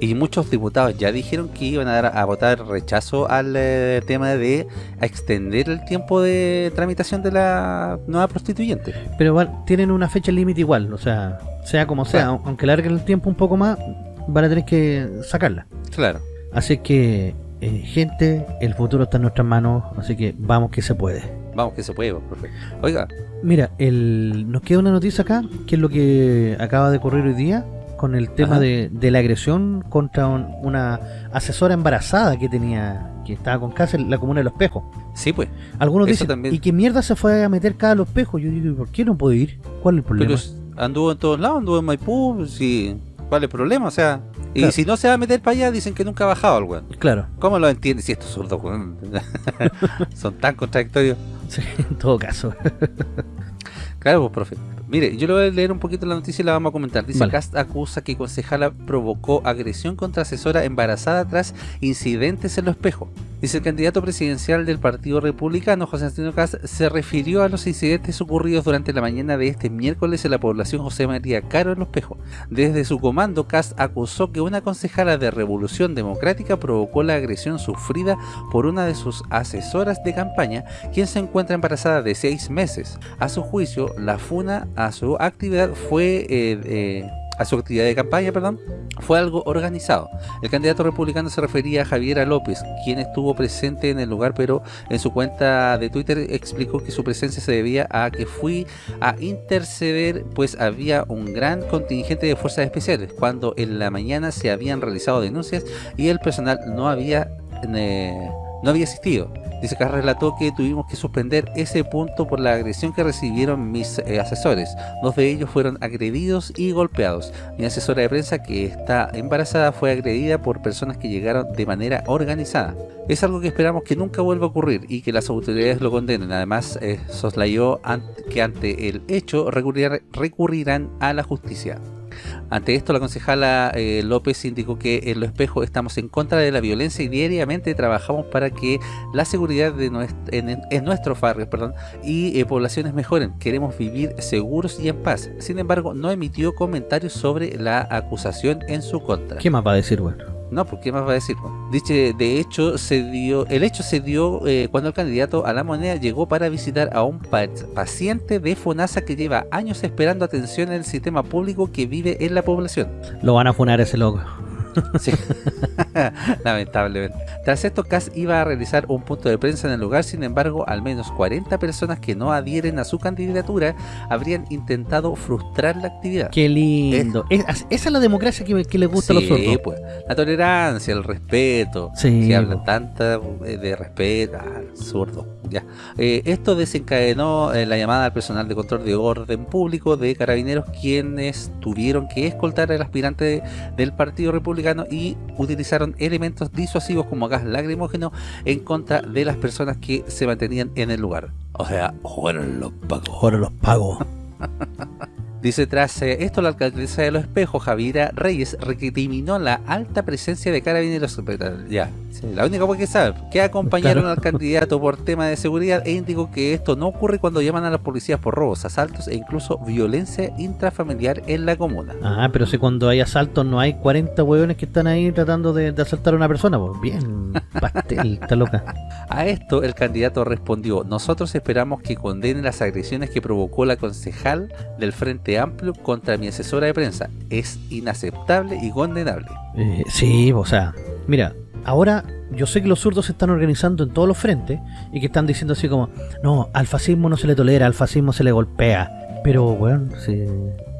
Y muchos diputados ya dijeron que iban a, dar, a votar rechazo al eh, tema de extender el tiempo de tramitación de la nueva prostituyente. Pero van- tienen una fecha límite igual, o sea, sea como sea, aunque larguen el tiempo un poco más, van a tener que sacarla. Claro. Así que, eh, gente, el futuro está en nuestras manos, así que vamos que se puede. Vamos que se puede, profe. Oiga, Mira, el, nos queda una noticia acá, que es lo que acaba de ocurrir hoy día, con el tema de, de la agresión contra un- una asesora embarazada que tenía, que estaba con cáncer en la comuna de Los Pejos. sí pues. Algunos Eso dicen, también. ¿y qué mierda se fue a meter cada Los Pejos? Yo digo, ¿y por qué no puede ir? ¿Cuál es el problema? Pero anduvo en todos lados, anduvo en Maipú, sí. ¿Cuál es el problema? O sea, y Claro. si no se va a meter para allá, dicen que nunca ha bajado el weón. Claro, ¿Cómo lo entiendes si estos zurdos, weón? Son tan contradictorios. sí, en todo caso. Claro, pues, profe. Mire, yo le voy a leer un poquito la noticia y la vamos a comentar. Dice, Vale. Cast acusa que concejala provocó agresión contra asesora embarazada tras incidentes en los espejos. Dice el candidato presidencial del Partido Republicano, José Antonio Cast, se refirió a los incidentes ocurridos durante la mañana de este miércoles en la población José María Caro en los espejos. Desde su comando, Cast acusó que una concejala de Revolución Democrática provocó la agresión sufrida por una de sus asesoras de campaña, quien se encuentra embarazada de seis meses. A su juicio, la funa a su actividad fue eh, eh, a su actividad de campaña, perdón, fue algo organizado. El candidato republicano se refería a Javiera López, quien estuvo presente en el lugar, pero en su cuenta de Twitter explicó que su presencia se debía a que fui a interceder, pues había un gran contingente de fuerzas especiales, cuando en la mañana se habían realizado denuncias y el personal no había... Eh, no había asistido. Dice que relató que tuvimos que suspender ese punto por la agresión que recibieron mis eh, asesores. Dos de ellos fueron agredidos y golpeados. Mi asesora de prensa que está embarazada fue agredida por personas que llegaron de manera organizada. Es algo que esperamos que nunca vuelva a ocurrir y que las autoridades lo condenen. Además, eh, soslayó que ante el hecho recurrirán a la justicia. Ante esto, la concejala eh, López indicó que en Los Espejos estamos en contra de la violencia y diariamente trabajamos para que la seguridad de en, nuestros barrios y eh, poblaciones mejoren. Queremos vivir seguros y en paz. Sin embargo, no emitió comentarios sobre la acusación en su contra. ¿Qué más va a decir, bueno? No, ¿por qué más va a decir? Dice, de hecho, se dio, el hecho se dio eh, cuando el candidato a la moneda llegó para visitar a un paciente de FONASA que lleva años esperando atención en el sistema público que vive en la población. Lo van a funar ese loco. Sí. Lamentablemente. Tras esto, Kass iba a realizar un punto de prensa en el lugar, sin embargo, al menos 40 personas que no adhieren a su candidatura habrían intentado frustrar la actividad. Qué lindo. esa es la democracia que, que le gusta a los sordos. Pues, la tolerancia, el respeto. Sí, que hablan tanta eh, de respeto. Ah, Ya. Eh, esto desencadenó eh, la llamada al personal de control de orden público de carabineros, quienes tuvieron que escoltar al aspirante del Partido Republicano y utilizaron elementos disuasivos como gas lacrimógeno en contra de las personas que se mantenían en el lugar. O sea, fueron los pagos. Fueron los pagos. Dice, tras eh, esto la alcaldesa de Los Espejos, Javiera Reyes, recriminó la alta presencia de carabineros. Ya, la única cosa que sabe, que acompañaron al candidato por tema de seguridad e indicó que esto no ocurre cuando llaman a las policías por robos, asaltos e incluso violencia intrafamiliar en la comuna. Ah, pero si cuando hay asaltos no hay 40 hueones que están ahí tratando de, asaltar a una persona, pues bien, pastel, está loca. A esto el candidato respondió, nosotros esperamos que condenen las agresiones que provocó la concejal del Frente Amplio contra mi asesora de prensa. Es inaceptable y condenable. Eh, sí, o sea, mira, ahora yo sé que los zurdos se están organizando en todos los frentes y que están diciendo así como, no, al fascismo no se le tolera, al fascismo se le golpea. Pero, bueno,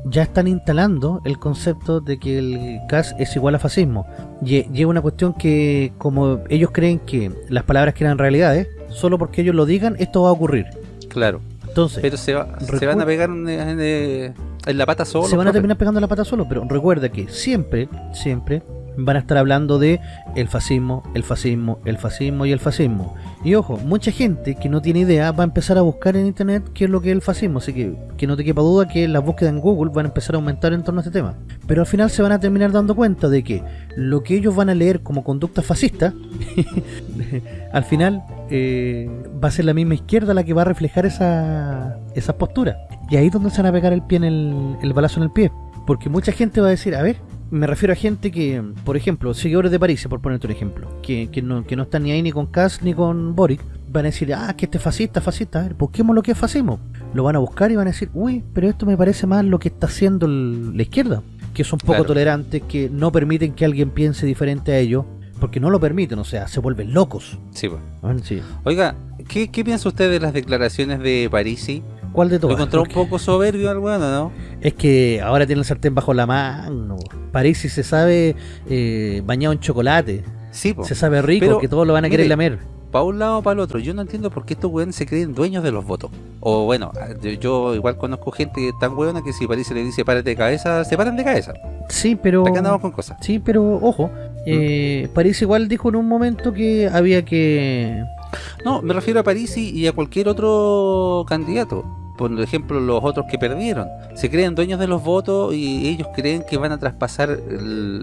ya están instalando el concepto de que el CAS es igual a fascismo. Y, es una cuestión que, como ellos creen que las palabras eran realidades, solo porque ellos lo digan, esto va a ocurrir. Claro. Entonces, pero se, se van a pegar en, en, la pata solo. Se van a terminar pegando en la pata solo, pero recuerda que siempre, siempre van a estar hablando de el fascismo, el fascismo, el fascismo y el fascismo. Y ojo, mucha gente que no tiene idea va a empezar a buscar en internet qué es lo que es el fascismo, así que que no te quepa duda que las búsquedas en Google van a empezar a aumentar en torno a este tema. Pero al final se van a terminar dando cuenta de que lo que ellos van a leer como conducta fascista, al final eh, va a ser la misma izquierda la que va a reflejar esa, esa postura. Y ahí es donde se van a pegar el pie en el, el balazo en el pie. Porque mucha gente va a decir, a ver, me refiero a gente que, por ejemplo, seguidores de París, por ponerte un ejemplo, que, que, no, que no están ni ahí ni con Kass ni con Boric, van a decir, ah, que este fascista, fascista, a ver, busquemos lo que es fascismo. Lo van a buscar y van a decir, uy, pero esto me parece más lo que está haciendo la izquierda, que son poco tolerantes, que no permiten que alguien piense diferente a ellos, porque no lo permiten, o sea, se vuelven locos. Sí, pues. sí. Oiga, ¿qué, ¿qué piensa usted de las declaraciones de Parisi? ¿Cuál de todos? Lo encontró un poco soberbio al bueno, ¿no? Es que ahora tiene el sartén bajo la mano. París se sabe eh, bañado en chocolate. Sí, Se sabe rico, que todos lo van a querer lamer. Para un lado o para el otro. Yo no entiendo por qué estos weones se creen dueños de los votos. O bueno, yo igual conozco gente tan buena que si París le dice párate de cabeza, se paran de cabeza. Sí, pero... andamos con cosas. Sí, pero ojo. Eh, mm. París igual dijo en un momento que había que... No, me refiero a París y a cualquier otro candidato por ejemplo los otros que perdieron. Se creen dueños de los votos y ellos creen que van a traspasar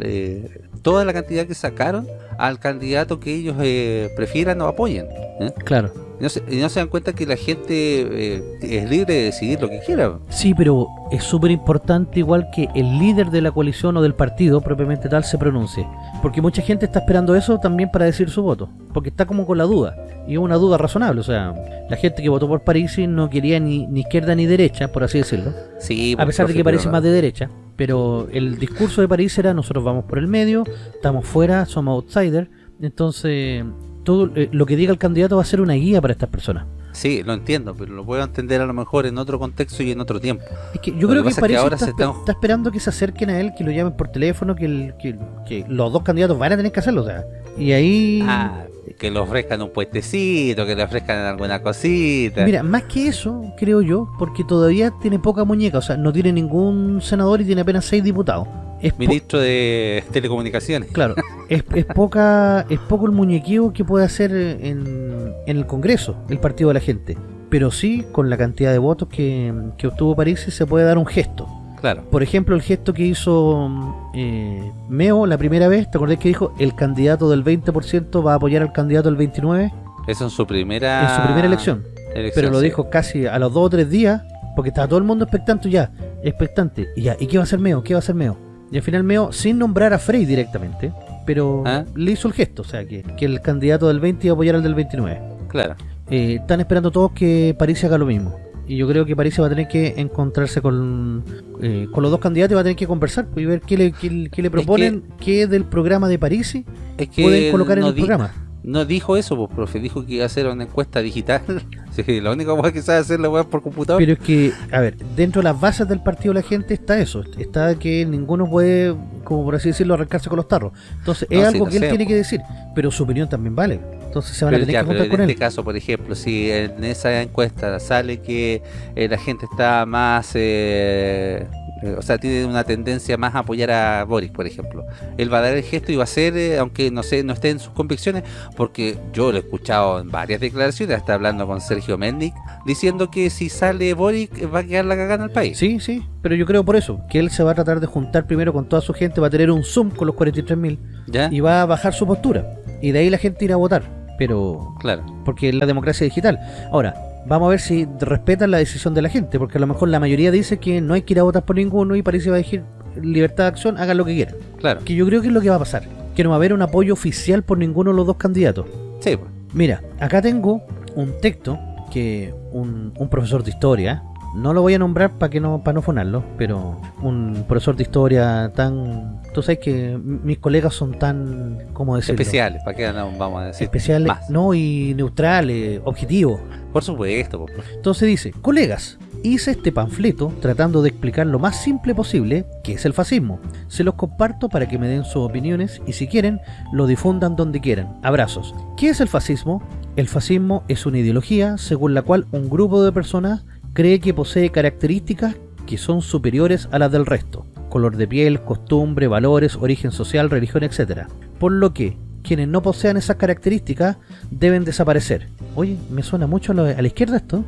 eh, toda la cantidad que sacaron al candidato que ellos eh, prefieran o apoyen. ¿eh? Claro. Y no, se, dan cuenta que la gente es libre de decidir lo que quiera. Sí, pero es súper importante igual que el líder de la coalición o del partido propiamente tal se pronuncie. Porque mucha gente está esperando eso también para decir su voto. Porque está como con la duda. Y es una duda razonable. O sea, la gente que votó por París no quería ni, ni izquierda ni derecha, por así decirlo. Sí, a pesar de que parece más de derecha. Pero el discurso de París era nosotros vamos por el medio, estamos fuera, somos outsiders, entonces todo eh, lo que diga el candidato va a ser una guía para estas personas. Sí, lo entiendo, pero lo puedo entender a lo mejor en otro contexto y en otro tiempo. Es que yo creo que, París ahora está, está, esperando que se acerquen a él, que lo llamen por teléfono, que, el, que, que, los dos candidatos van a tener que hacerlo, o sea, y ahí... Ah, que le ofrezcan un puestecito, que le ofrezcan alguna cosita. Mira, más que eso, creo yo, porque todavía tiene poca muñeca, o sea, no tiene ningún senador y tiene apenas seis diputados. Es Ministro de Telecomunicaciones. Claro, es, es, poca, es poco el muñequeo que puede hacer en, en, el Congreso el Partido de la Gente. Pero sí, con la cantidad de votos que, que obtuvo París, se puede dar un gesto. Claro. Por ejemplo, el gesto que hizo eh, Meo la primera vez, ¿te acordás que dijo el candidato del 20% va a apoyar al candidato del 29%? Eso en su primera... En su primera elección. elección Pero lo sí. dijo casi a los dos o tres días, porque estaba todo el mundo expectante ya, expectante. Y ya, ¿y qué va a hacer Meo? ¿Qué va a hacer Meo? Y al final Meo, sin nombrar a Frey directamente, pero ¿Ah? le hizo el gesto, o sea, que, que el candidato del 20 iba a apoyar al del 29. Claro. Eh, están esperando todos que París haga lo mismo. Y yo creo que París va a tener que encontrarse con, eh, con los dos candidatos y va a tener que conversar pues, y ver qué le, qué, qué le proponen, es que, qué del programa de París es que pueden colocar no en el di, programa. No dijo eso, pues, profe. Dijo que iba a hacer una encuesta digital. sí, la única cosa que sabe hacer la web por computador. Pero es que, a ver, dentro de las bases del partido de la gente está eso. Está que ninguno puede, como por así decirlo, arrancarse con los tarros. Entonces, es No, algo que él sé, tiene po. que decir. Pero su opinión también vale. Entonces se van a tener ya, que pero juntar en con este caso, por ejemplo, si en esa encuesta sale que eh, la gente está más, eh, o sea, tiene una tendencia más a apoyar a Boris, por ejemplo, él va a dar el gesto y va a ser, eh, aunque no sé, no esté en sus convicciones, porque yo lo he escuchado en varias declaraciones, está hablando con Sergio Mendic, diciendo que si sale Boris va a quedar la cagada en el país. Sí, sí, pero yo creo por eso, que él se va a tratar de juntar primero con toda su gente, va a tener un Zoom con los 43.000 ¿Ya? y va a bajar su postura. Y de ahí la gente irá a votar. Pero Claro. porque es la democracia digital. Ahora, vamos a ver si respetan la decisión de la gente, porque a lo mejor la mayoría dice que no hay que ir a votar por ninguno y parece va a decir libertad de acción, hagan lo que quieran. Claro. Que yo creo que es lo que va a pasar, que no va a haber un apoyo oficial por ninguno de los dos candidatos. Sí, pues. Mira, acá tengo un texto que un, un profesor de historia, no lo voy a nombrar para que no para no fonarlo, pero un profesor de historia tan, tú sabes que mis colegas son tan, ¿cómo decirlo? especiales, ¿para qué no vamos a decir especiales, más? no y neutrales, objetivos. Por supuesto, pues, profe. Entonces dice, colegas, hice este panfleto tratando de explicar lo más simple posible qué es el fascismo. Se los comparto para que me den sus opiniones y si quieren, lo difundan donde quieran. Abrazos. ¿Qué es el fascismo? El fascismo es una ideología según la cual un grupo de personas cree que posee características que son superiores a las del resto. Color de piel, costumbre, valores, origen social, religión, etc. Por lo que quienes no posean esas características deben desaparecer. Oye, me suena mucho a la, izquierda esto.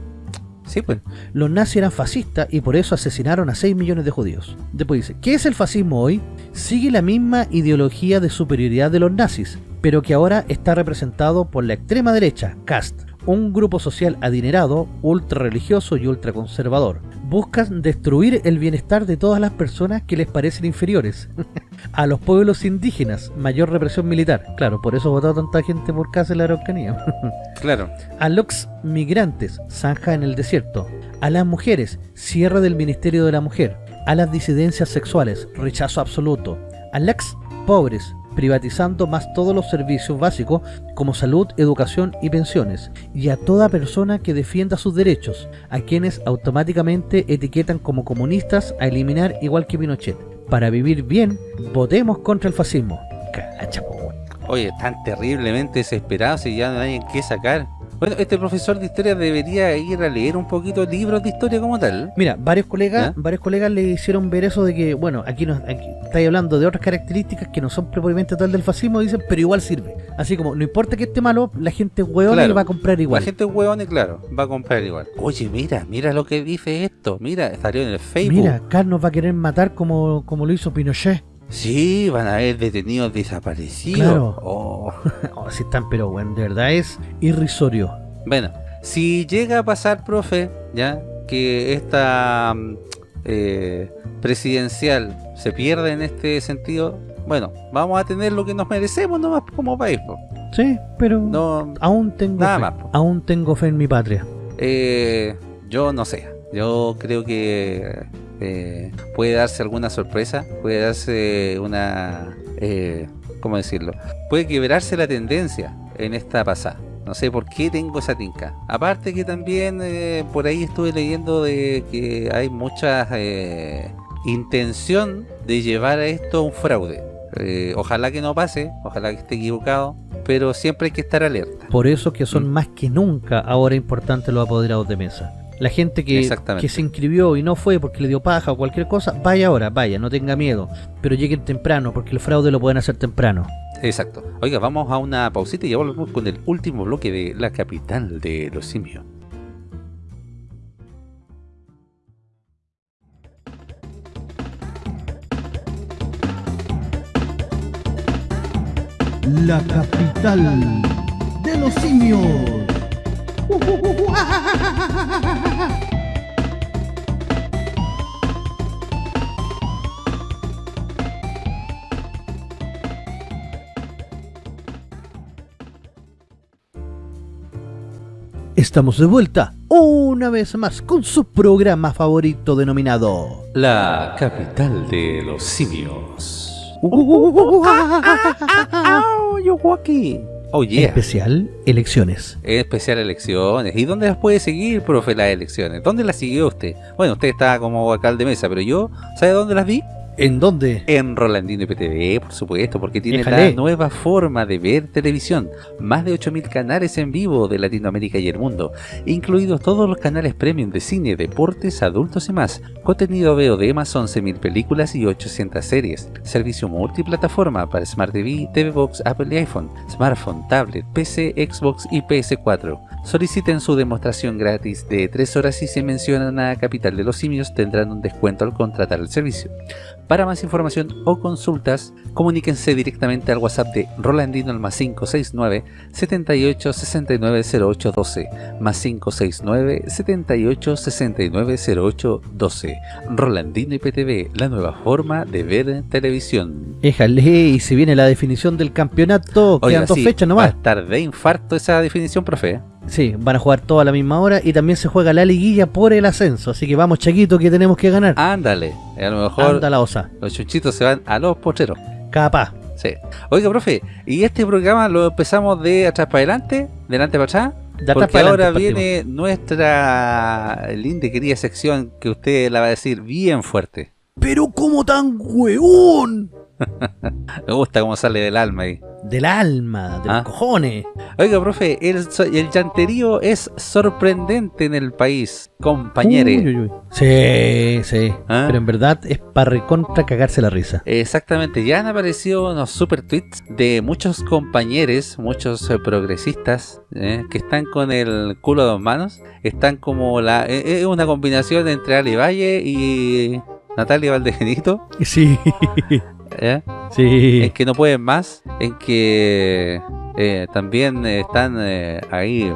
Sí, pues. Los nazis eran fascistas y por eso asesinaron a 6 millones de judíos. Después dice, ¿qué es el fascismo hoy? Sigue la misma ideología de superioridad de los nazis, pero que ahora está representado por la extrema derecha, CAST, un grupo social adinerado, ultra religioso y ultra conservador. Buscan destruir el bienestar de todas las personas que les parecen inferiores. a los pueblos indígenas, mayor represión militar. Claro, por eso votó tanta gente por casa en la Araucanía. Claro. A los migrantes, zanja en el desierto. A las mujeres, cierre del Ministerio de la Mujer. A las disidencias sexuales, rechazo absoluto. A las pobres, privatizando más todos los servicios básicos como salud, educación y pensiones. Y a toda persona que defienda sus derechos, a quienes automáticamente etiquetan como comunistas a eliminar igual que Pinochet. Para vivir bien, votemos contra el fascismo. Cacha, po, weón. Oye, están terriblemente desesperados y ya no hay en qué sacar. Bueno, este profesor de historia debería ir a leer un poquito libros de historia como tal. Mira, varios colegas, varios colegas le hicieron ver eso de que, bueno, aquí, nos, aquí estáis hablando de otras características que no son propiamente tal del fascismo, dicen, pero igual sirve. Así como, no importa que esté malo, la gente hueona Claro. y va a comprar igual. La gente y claro, va a comprar igual. Oye, mira, mira lo que dice esto. Mira, salió en el Facebook. Mira, Carl nos va a querer matar como, como lo hizo Pinochet. Sí, van a haber detenidos desaparecidos. Claro. Oh. Oh, sí están, pero bueno, de verdad es irrisorio. Bueno, si llega a pasar, profe, ya, que esta mm, eh, presidencial se pierde en este sentido, bueno, vamos a tener lo que nos merecemos nomás como país. po. Sí, pero No, aún tengo Nada fe. más. Aún tengo fe en mi patria. Eh, yo no sé. Yo creo que Eh, puede darse alguna sorpresa, puede darse una... Eh, ¿Cómo decirlo? Puede quebrarse la tendencia en esta pasada. No sé por qué tengo esa tinca. Aparte que también eh, por ahí estuve leyendo de que hay mucha eh, intención de llevar a esto a un fraude. Ojalá que no pase, ojalá que esté equivocado, pero siempre hay que estar alerta. Por eso que son mm. más que nunca ahora importantes los apoderados de mesa. La gente que, que, se inscribió y no fue porque le dio paja o cualquier cosa, vaya ahora, vaya, no tenga miedo. Pero lleguen temprano, porque el fraude lo pueden hacer temprano. Exacto. Oiga, vamos a una pausita y ya volvemos con el último bloque de la capital de los simios. La capital de los simios. Estamos de vuelta una vez más con su programa favorito denominado La capital de los simios. Oh, yeah. Especial elecciones. Especial elecciones. ¿Y dónde las puede seguir, profe, las elecciones? ¿Dónde las siguió usted? Bueno, usted está como alcalde de mesa, pero yo, ¿sabe dónde las vi? ¿En dónde? En Rolandino IPTV, por supuesto, porque tiene la nueva forma de ver televisión. Más de 8.000 canales en vivo de Latinoamérica y el mundo, incluidos todos los canales premium de cine, deportes, adultos y más. Contenido veo de más 11.000 películas y 800 series. Servicio multiplataforma para Smart TV, TV Box, Apple y iPhone, smartphone, tablet, PC, Xbox y PS4. Soliciten su demostración gratis de 3 horas y si mencionan a Capital de los Simios tendrán un descuento al contratar el servicio. Para más información o consultas, comuníquense directamente al WhatsApp de Rolandino al más 569 78 69 08 12 más 569 78 69 08 12 Rolandino IPTV, la nueva forma de ver televisión. Éjale, y si viene la definición del campeonato, quedan dos fechas nomás. Va a estar de infarto esa definición, profe. Sí, van a jugar toda a la misma hora y también se juega la liguilla por el ascenso. Así que vamos, Chaquito, que tenemos que ganar. Ándale, a lo mejor Anda la osa. los chuchitos se van a los pocheros. Capaz. Sí. Oiga, profe, ¿y este programa lo empezamos de atrás para adelante? ¿De adelante para atrás? De Porque ahora viene nuestra linda y querida sección que usted la va a decir bien fuerte. ¡Pero cómo tan hueón! Me gusta cómo sale del alma ahí. Del alma, de los ah. cojones. Oiga, profe, el, el llanterío es sorprendente en el país, compañere. Sí, sí. ¿Ah? Pero en verdad es para recontra cagarse la risa. Exactamente. Ya han aparecido unos super tweets de muchos compañeros, muchos eh, progresistas, eh, que están con el culo de dos manos. Están como la... Eh, es una combinación entre Ali Valle y Natalia Valdegenito. Sí. ¿Eh? Sí. En que no pueden más, en que eh, también están eh, ahí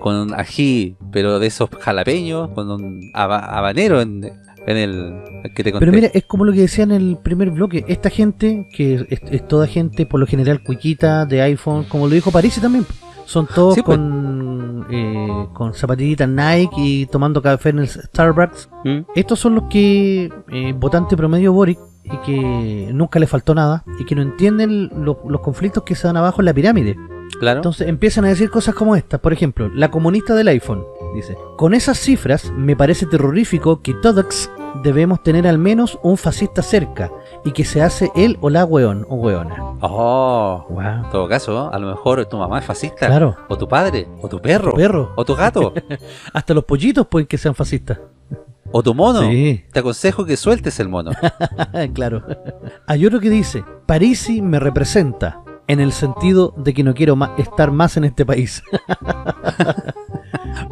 con un ají, pero de esos jalapeños, con un habanero en, el que te conté. Pero mira, es como lo que decía en el primer bloque, esta gente, que es, toda gente por lo general cuiquita de iPhone, como lo dijo París también, son todos pues. con, con zapatillitas Nike y tomando café en el Starbucks. ¿Mm? Estos son los que, votante promedio Boric, y que nunca le faltó nada y que no entienden los conflictos que se dan abajo en la pirámide. Claro. Entonces empiezan a decir cosas como estas. Por ejemplo, la comunista del iPhone dice: Con esas cifras me parece terrorífico que todos debemos tener al menos un fascista cerca y que se hace él o la weón o weona. Oh, en todo caso, a lo mejor tu mamá es fascista. Claro. O tu padre, o tu perro. O tu perro. O tu gato. Hasta los pollitos pueden que sean fascistas. O tu mono. Te aconsejo que sueltes el mono. claro. Hay otro que dice, Parisi me representa, en el sentido de que no quiero estar más en este país.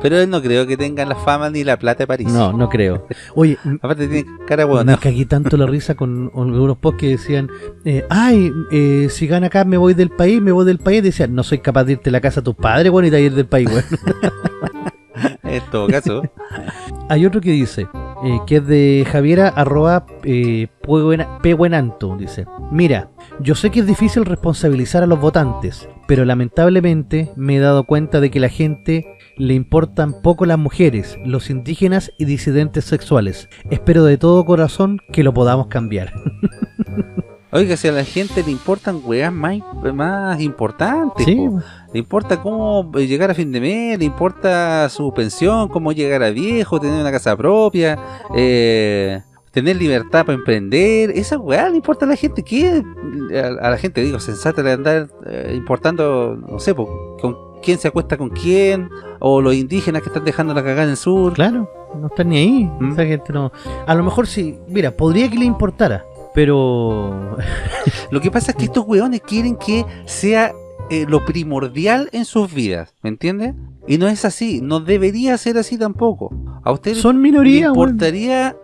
Pero él no creo que tenga la fama ni la plata de París. No, no creo. Oye, aparte tiene cara buena. Me cagué tanto la risa con algunos posts que decían, eh, ay, eh, si gana acá me voy del país, me voy del país. Decían, no soy capaz de irte a la casa a tu padre, bueno, y de ir del país, bueno. En todo caso. Hay otro que dice, eh, que es de Javiera arroba eh, Dice, mira, yo sé que es difícil responsabilizar a los votantes, pero lamentablemente me he dado cuenta de que la gente le importan poco las mujeres, los indígenas y disidentes sexuales. Espero de todo corazón que lo podamos cambiar. Oiga, si a la gente le importan weas más, más importantes, le importa cómo llegar a fin de mes, le importa su pensión, cómo llegar a viejo, tener una casa propia, eh, tener libertad para emprender, esa weá le importa a la gente, ¿qué? A, la gente, digo, sensata de andar eh, importando, no sé, con quién se acuesta con quién, o los indígenas que están dejando la cagada en el sur. Claro, no están ni ahí, ¿Mm? esa gente no... A lo mejor sí, mira, podría que le importara, pero... Lo que pasa es que estos weones quieren que sea eh, lo primordial en sus vidas, ¿me entiendes? Y no es así, no debería ser así tampoco. A ustedes Son minoría, le importaría,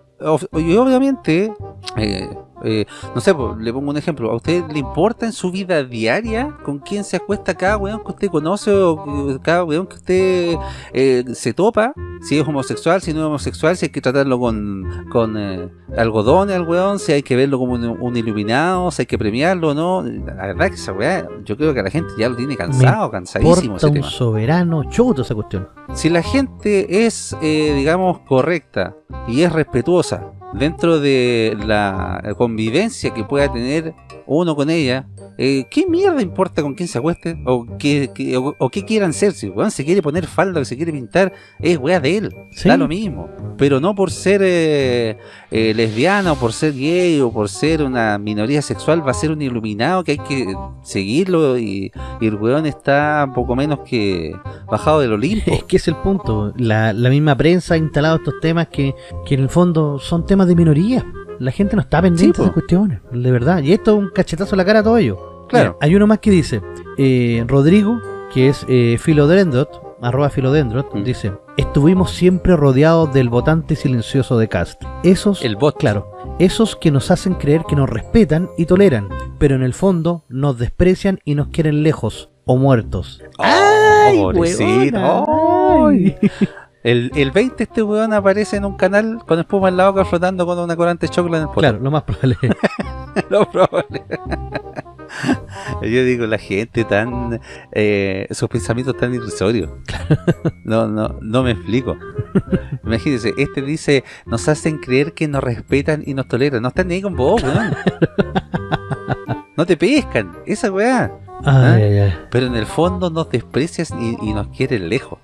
y obviamente, eh, eh, no sé, le pongo un ejemplo, ¿a usted le importa en su vida diaria con quién se acuesta cada weón que usted conoce o cada weón que usted eh, se topa? Si es homosexual, si no es homosexual, si hay que tratarlo con, con eh, algodones al weón, si hay que verlo como un, iluminado, si hay que premiarlo o no. La verdad que esa weá, yo creo que la gente ya lo tiene cansado, cansadísimo ese un soberano chuto esa cuestión. Si la gente es, digamos, correcta y es respetuosa dentro de la convivencia que pueda tener uno con ella, eh, ¿qué mierda importa con quién se acueste? ¿O qué, o, qué quieran ser? Si se quiere poner falda o se quiere pintar, es weá de él, da lo mismo. Pero no por ser eh, eh, lesbiana o por ser gay o por ser una minoría sexual va a ser un iluminado que hay que seguirlo y, el weón está poco menos que bajado del Olimpo. Es que es el punto, la, misma prensa ha instalado estos temas que, que en el fondo son temas de minoría. La gente no está pendiente de esas cuestiones, de verdad. Y esto es un cachetazo a la cara a todo ello. Claro. hay uno más que dice, eh, Rodrigo, que es eh, Filodendrot, arroba Filodendrot, mm. dice, estuvimos siempre rodeados del votante silencioso de Cast. Esos, el bot. Claro, esos que nos hacen creer que nos respetan y toleran, pero en el fondo nos desprecian y nos quieren lejos o muertos. ¡Ay, ¡Ay! El, el 20 este weón aparece en un canal con espuma en la boca flotando con una corante chocla en el Claro, lo más probable. lo probable. Yo digo, la gente tan... Eh, sus pensamientos tan irrisorios. No, no, no me explico. Imagínense, este dice, nos hacen creer que nos respetan y nos toleran. No están ni ahí con vos, weón. No te pescan, esa weá. ¿Ah? Pero en el fondo nos desprecias y, y nos quieren lejos.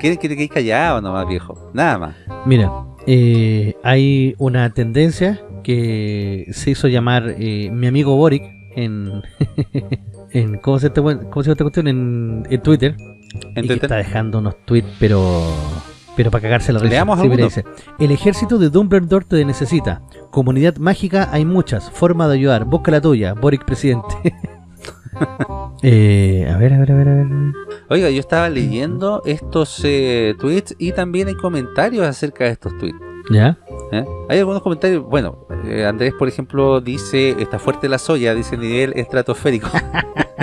Quieren que te quedes callado nomás, viejo. Nada más. Mira, eh, hay una tendencia que se hizo llamar eh, mi amigo Boric en, en ¿cómo se, te, cómo se esta cuestión? En, en Twitter. ¿En y Que está dejando unos tweets, pero pero para cagarse la risa. Sí, dice, el ejército de Dumbledore te necesita. Comunidad mágica hay muchas. Forma de ayudar. Busca la tuya. Boric presidente. Eh, a ver, a ver, a ver, a ver. Oiga, yo estaba leyendo estos eh, tweets y también hay comentarios acerca de estos tweets. ¿Ya? ¿Eh? Hay algunos comentarios, bueno, Andrés por ejemplo dice, está fuerte la soya, dice nivel estratosférico.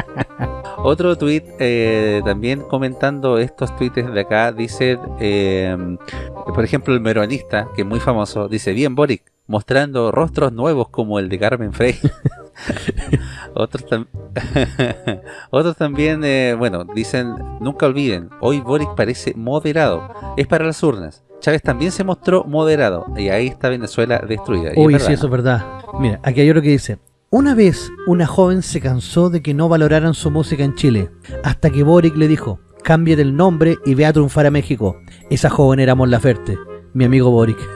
Otro tweet también comentando estos tweets de acá, dice, por ejemplo el meronista, que es muy famoso, dice, bien Boric, mostrando rostros nuevos como el de Carmen Frey. Otros, Otros también, eh, bueno, dicen, nunca olviden, hoy Boric parece moderado, es para las urnas. Chávez también se mostró moderado y ahí está Venezuela destruida. Uy, sí, eso es verdad. Mira, aquí hay otro que dice, una vez una joven se cansó de que no valoraran su música en Chile, hasta que Boric le dijo, cámbiate el nombre y ve a triunfar a México. Esa joven era Mon Laferte, mi amigo Boric.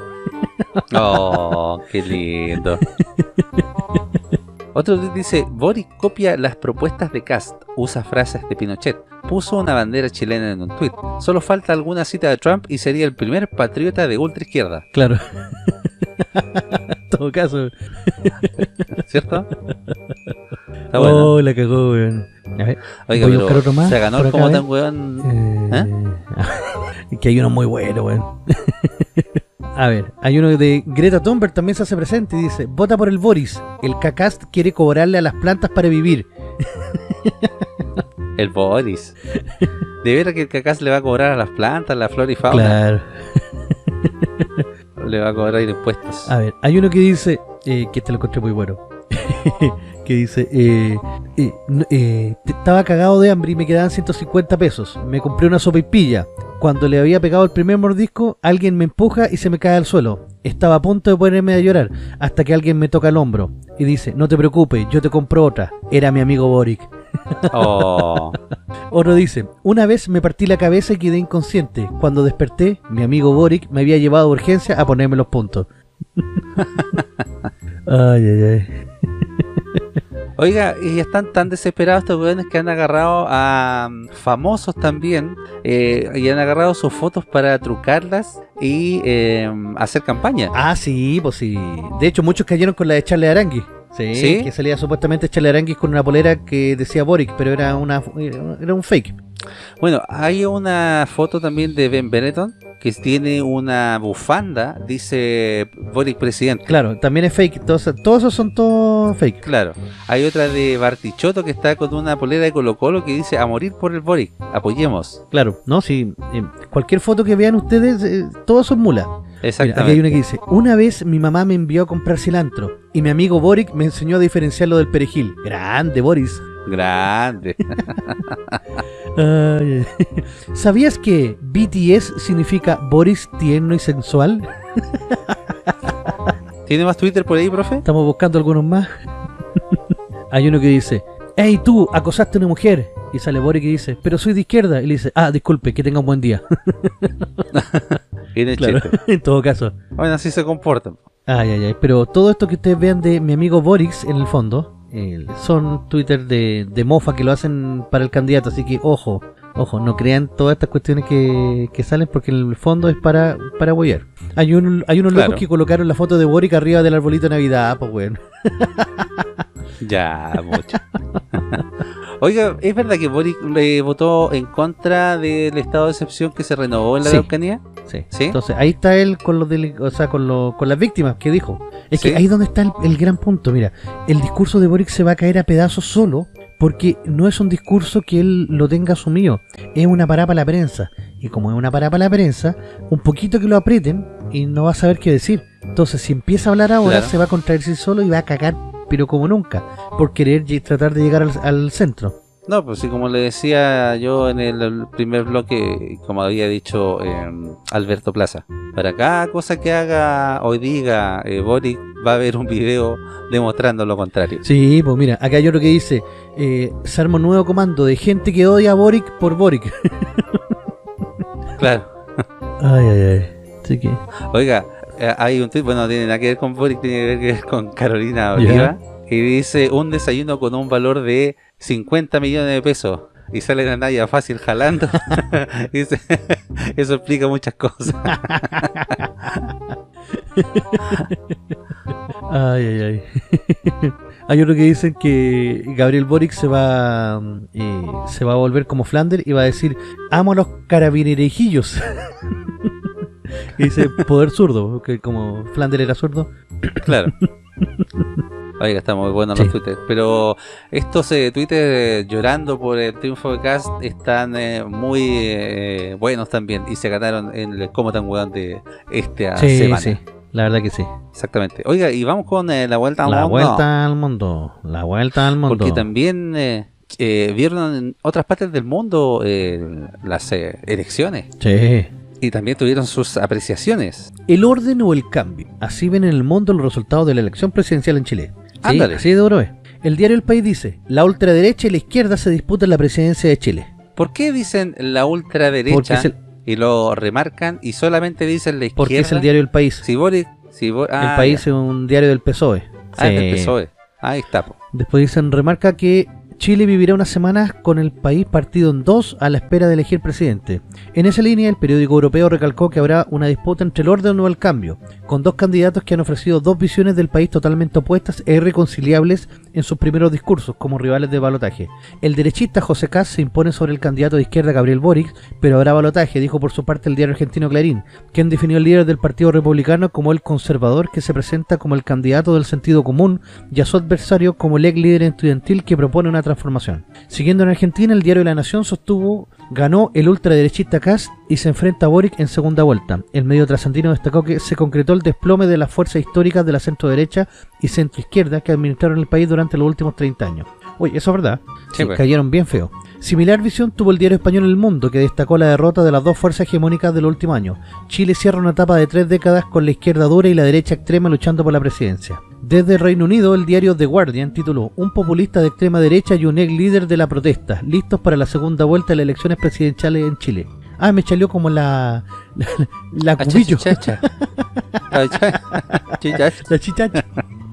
Oh, qué lindo. Otro dice, Boric copia las propuestas de Cast, usa frases de Pinochet, puso una bandera chilena en un tuit. Solo falta alguna cita de Trump y sería el primer patriota de ultra izquierda. Claro. en todo caso. ¿Cierto? Está bueno. Oh, la cagó, weón. Oiga, Voy a buscar otro más. Se ganó como tan weón. Eh... ¿Eh? que hay uno muy bueno, weón. A ver, hay uno de Greta Thunberg también se hace presente y dice, vota por el Boris, el cacast quiere cobrarle a las plantas para vivir. El Boris. De veras que el cacast le va a cobrar a las plantas, la flora y fauna. Claro. Le va a cobrar impuestos. A ver, hay uno que dice, eh, que este lo encontré muy bueno, que dice, eh, eh, eh, estaba cagado de hambre y me quedaban 150 pesos. Me compré una sopa y pilla. Cuando le había pegado el primer mordisco, alguien me empuja y se me cae al suelo. Estaba a punto de ponerme a llorar, hasta que alguien me toca el hombro y dice, no te preocupes, yo te compro otra. Era mi amigo Boric. Oh. Otro dice, una vez me partí la cabeza y quedé inconsciente. Cuando desperté, mi amigo Boric me había llevado a urgencia a ponerme los puntos. ay, ay, ay. Oiga, y están tan desesperados estos weones que han agarrado a mm, famosos también eh, y han agarrado sus fotos para trucarlas y eh, hacer campaña. Ah, sí, pues sí. De hecho, muchos cayeron con la de Charlie Arangui. Sí, ¿Sí? que salía supuestamente Charlie Arangui con una polera que decía Boric, pero era una era un fake. Bueno, hay una foto también de Ben Benetton que tiene una bufanda, dice Boric presidente. Claro, también es fake. Todos, todos esos son todos fake. Claro. Hay otra de Bartichotto que está con una polera de Colo Colo que dice a morir por el Boric, apoyemos. Claro, no, sí. eh, cualquier foto que vean ustedes, eh, todos son mulas. Mira, aquí hay Exactamente. una que dice, una vez mi mamá me envió a comprar cilantro y mi amigo Boric me enseñó a diferenciarlo del perejil. Grande, Boris. Grande. ¿Sabías que BTS significa Boris tierno y sensual? ¿Tiene más Twitter por ahí, profe? Estamos buscando algunos más. Hay uno que dice, hey tú, acosaste a una mujer. Y sale Boric y dice, pero soy de izquierda. Y le dice, ah, disculpe, que tenga un buen día. Claro, en todo caso. Bueno, así se comportan. Ay, ay, ay. Pero todo esto que ustedes vean de mi amigo Boric, en el fondo, eh, son Twitter de, de mofa que lo hacen para el candidato. Así que, ojo, ojo, no crean todas estas cuestiones que, que salen porque en el fondo es para, para apoyar. Hay, un, hay unos Claro. locos que colocaron la foto de Boric arriba del arbolito de Navidad, pues bueno. Ya, mucho. Oiga, ¿es verdad que Boric le votó en contra del estado de excepción que se renovó en la Sí. Araucanía? Sí. ¿Sí? Entonces ahí está él con los o sea, con, lo- con las víctimas que dijo. Es Sí. que ahí donde está el, el gran punto. Mira, el discurso de Boric se va a caer a pedazos solo porque no es un discurso que él lo tenga asumido. Es una parada para la prensa. Y como es una parada para la prensa, un poquito que lo aprieten y no va a saber qué decir. Entonces si empieza a hablar ahora Claro. se va a contradecir solo y va a cagar pero como nunca. Por querer tratar de llegar al, al centro. No, pues sí, como le decía yo en el, primer bloque, como había dicho eh, Alberto Plaza, para cada cosa que haga o diga eh, Boric, va a haber un video demostrando lo contrario. Sí, pues mira, acá hay otro que dice, eh, se arma un nuevo comando de gente que odia a Boric por Boric. Claro. Ay, ay, ay. Así que, Oiga, hay un tweet, bueno, no tiene nada que ver con Boric, tiene que ver con Carolina. Oliva, y dice un desayuno con un valor de 50 millones de pesos. Y sale la Naya fácil jalando. dice, eso explica muchas cosas. ay, ay, ay. hay otro que dicen que Gabriel Boric se va eh, se va a volver como Flander y va a decir, amo a los carabinerejillos. Dice, poder zurdo, que como Flander era zurdo. Claro. Oiga, está muy bueno Sí. los Twitter. Pero estos eh, eh, llorando por el triunfo de Cast están eh, muy eh, buenos también. Y se ganaron en el Como tan weón de esta sí, semana. sí, la verdad que sí. Exactamente. Oiga, y vamos con eh, la vuelta al La mundo. vuelta al mundo, la vuelta al mundo. Porque también eh, eh, vieron en otras partes del mundo eh, las eh, elecciones. Sí. Y también tuvieron sus apreciaciones. El orden o el cambio. Así ven en el mundo los resultados de la elección presidencial en Chile. Sí, Ándale. así de duro es. El diario El País dice, la ultraderecha y la izquierda se disputan la presidencia de Chile. ¿Por qué dicen la ultraderecha el, y lo remarcan y solamente dicen la izquierda? porque es el diario El País. Si Boric, si Bo- ah, el País ya. es un diario del PSOE. Ah, es del Sí. PSOE. Ahí está. po. Después dicen, remarca que Chile vivirá unas semanas con el país partido en dos a la espera de elegir presidente. En esa línea, el periódico europeo recalcó que habrá una disputa entre el orden o el cambio, con dos candidatos que han ofrecido dos visiones del país totalmente opuestas e irreconciliables en sus primeros discursos como rivales de balotaje. El derechista José Kass se impone sobre el candidato de izquierda Gabriel Boric, pero habrá balotaje, dijo por su parte el diario argentino Clarín, quien definió al líder del Partido Republicano como el conservador que se presenta como el candidato del sentido común y a su adversario como el ex líder estudiantil que propone una transformación. Siguiendo en Argentina, el diario La Nación sostuvo ganó el ultraderechista Kass y se enfrenta a Boric en segunda vuelta. El medio trasandino destacó que se concretó el desplome de las fuerzas históricas de la centro derecha y centro izquierda que administraron el país durante los últimos 30 años. Oye, eso es verdad. Sí, Sí, pues. cayeron bien feo. Similar visión tuvo el diario español El Mundo, que destacó la derrota de las dos fuerzas hegemónicas del último año. Chile cierra una etapa de tres décadas con la izquierda dura y la derecha extrema luchando por la presidencia. Desde el Reino Unido, el diario The Guardian tituló Un populista de extrema derecha y un ex líder de la protesta, listos para la segunda vuelta de las elecciones presidenciales en Chile. Ah, me chaleó como la... la, la cubillo. Achachachacha. Acha- chichacha. La chichacha.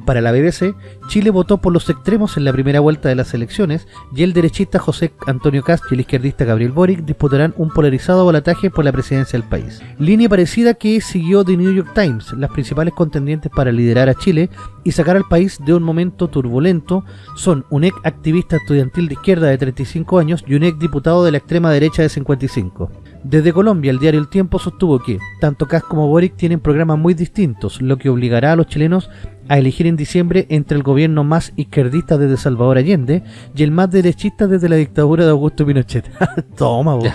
Para la BBC, Chile votó por los extremos en la primera vuelta de las elecciones y el derechista José Antonio Cast y el izquierdista Gabriel Boric disputarán un polarizado balotaje por la presidencia del país. Línea parecida que siguió The New York Times, las principales contendientes para liderar a Chile y sacar al país de un momento turbulento son un ex activista estudiantil de izquierda de 35 años y un ex diputado de la extrema derecha de 55. Desde Colombia, el diario El Tiempo sostuvo que tanto Kass como Boric tienen programas muy distintos, lo que obligará a los chilenos a elegir en diciembre entre el gobierno más izquierdista desde Salvador Allende y el más derechista desde la dictadura de Augusto Pinochet. Toma, vos.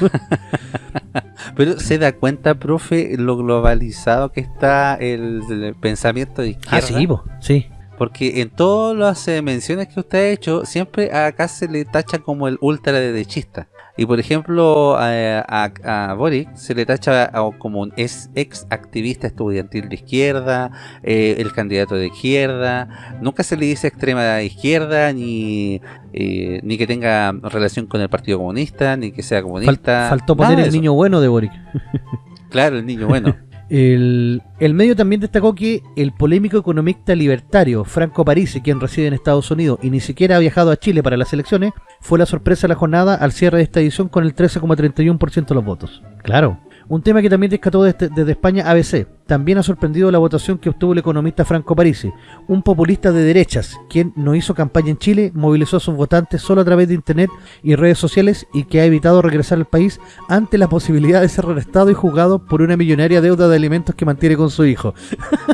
Pero se da cuenta, profe, lo globalizado que está el, el pensamiento de izquierda. Ah, sí, po, sí. Porque en todas las eh, menciones que usted ha hecho, siempre acá se le tacha como el ultraderechista. Y por ejemplo, a, a, a Boric se le tacha como un ex, ex activista estudiantil de izquierda, eh, el candidato de izquierda. Nunca se le dice extrema izquierda, ni, eh, ni que tenga relación con el Partido Comunista, ni que sea Fal- comunista. faltó nada poner el niño bueno de Boric. Claro, el niño bueno. El, medio también destacó que el polémico economista libertario Franco Parisi, quien reside en Estados Unidos y ni siquiera ha viajado a Chile para las elecciones, fue la sorpresa de la jornada al cierre de esta edición con el 13,31% de los votos. Claro. Un tema que también rescató desde, desde España ABC. También ha sorprendido la votación que obtuvo el economista Franco Parisi, un populista de derechas, quien no hizo campaña en Chile, movilizó a sus votantes solo a través de internet y redes sociales y que ha evitado regresar al país ante la posibilidad de ser arrestado y juzgado por una millonaria deuda de alimentos que mantiene con su hijo.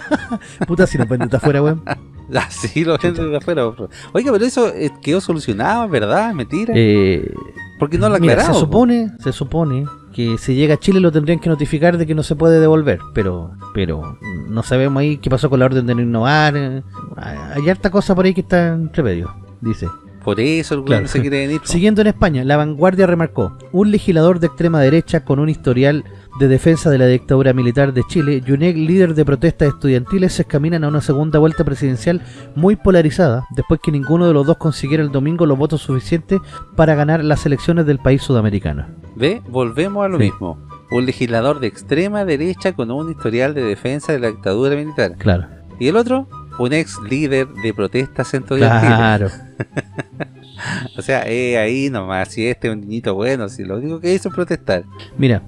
Puta, si no vende afuera, weón. Así lo ven desde afuera. Oiga, pero eso eh, quedó solucionado, ¿verdad? ¿Mentira? Eh, Porque no lo mira, aclarado. se po. supone, se supone que si llega a Chile lo tendrían que notificar de que no se puede devolver, pero pero no sabemos ahí qué pasó con la orden de no innovar. eh, Hay harta cosa por ahí que está entre medio, dice. Por eso el Claro. se quiere venir. Siguiendo en España, la vanguardia remarcó, un legislador de extrema derecha con un historial de defensa de la dictadura militar de Chile y un ex líder de protestas estudiantiles se encaminan a una segunda vuelta presidencial muy polarizada, después que ninguno de los dos consiguiera el domingo los votos suficientes para ganar las elecciones del país sudamericano. Ve, volvemos a lo Sí. mismo. Un legislador de extrema derecha con un historial de defensa de la dictadura militar. Claro, Y el otro, un ex líder de protestas estudiantiles. claro. O sea, eh, ahí nomás, si este es un niñito bueno, si lo único que hizo es protestar. Mira,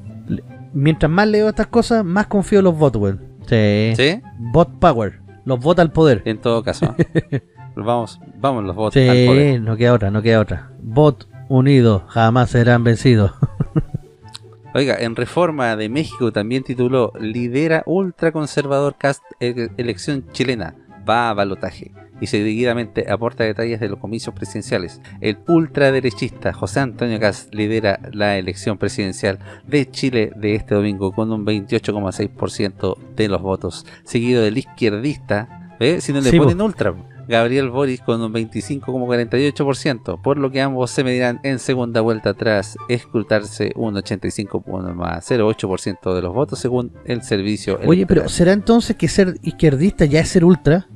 mientras más leo estas cosas, más confío en los weón. Sí. ¿Sí? Bot power, los vota al poder. En todo caso. vamos, vamos los votos al poder. Sí, no queda otra, no queda otra. Bot unidos jamás serán vencidos. Oiga, en Reforma de México también tituló Lidera ultraconservador cast e- elección chilena, va a balotaje. Y seguidamente aporta detalles de los comicios presidenciales. El ultraderechista José Antonio Cast lidera la elección presidencial de Chile de este domingo con un 28,6% de los votos. Seguido del izquierdista, ¿ve? si no le Sí, ponen ultra, Gabriel Boris con un 25,48%, por lo que ambos se medirán en segunda vuelta tras escrutarse un 85,08% de los votos según el servicio Oye, pero. ¿será entonces que ser izquierdista ya es ser ultra?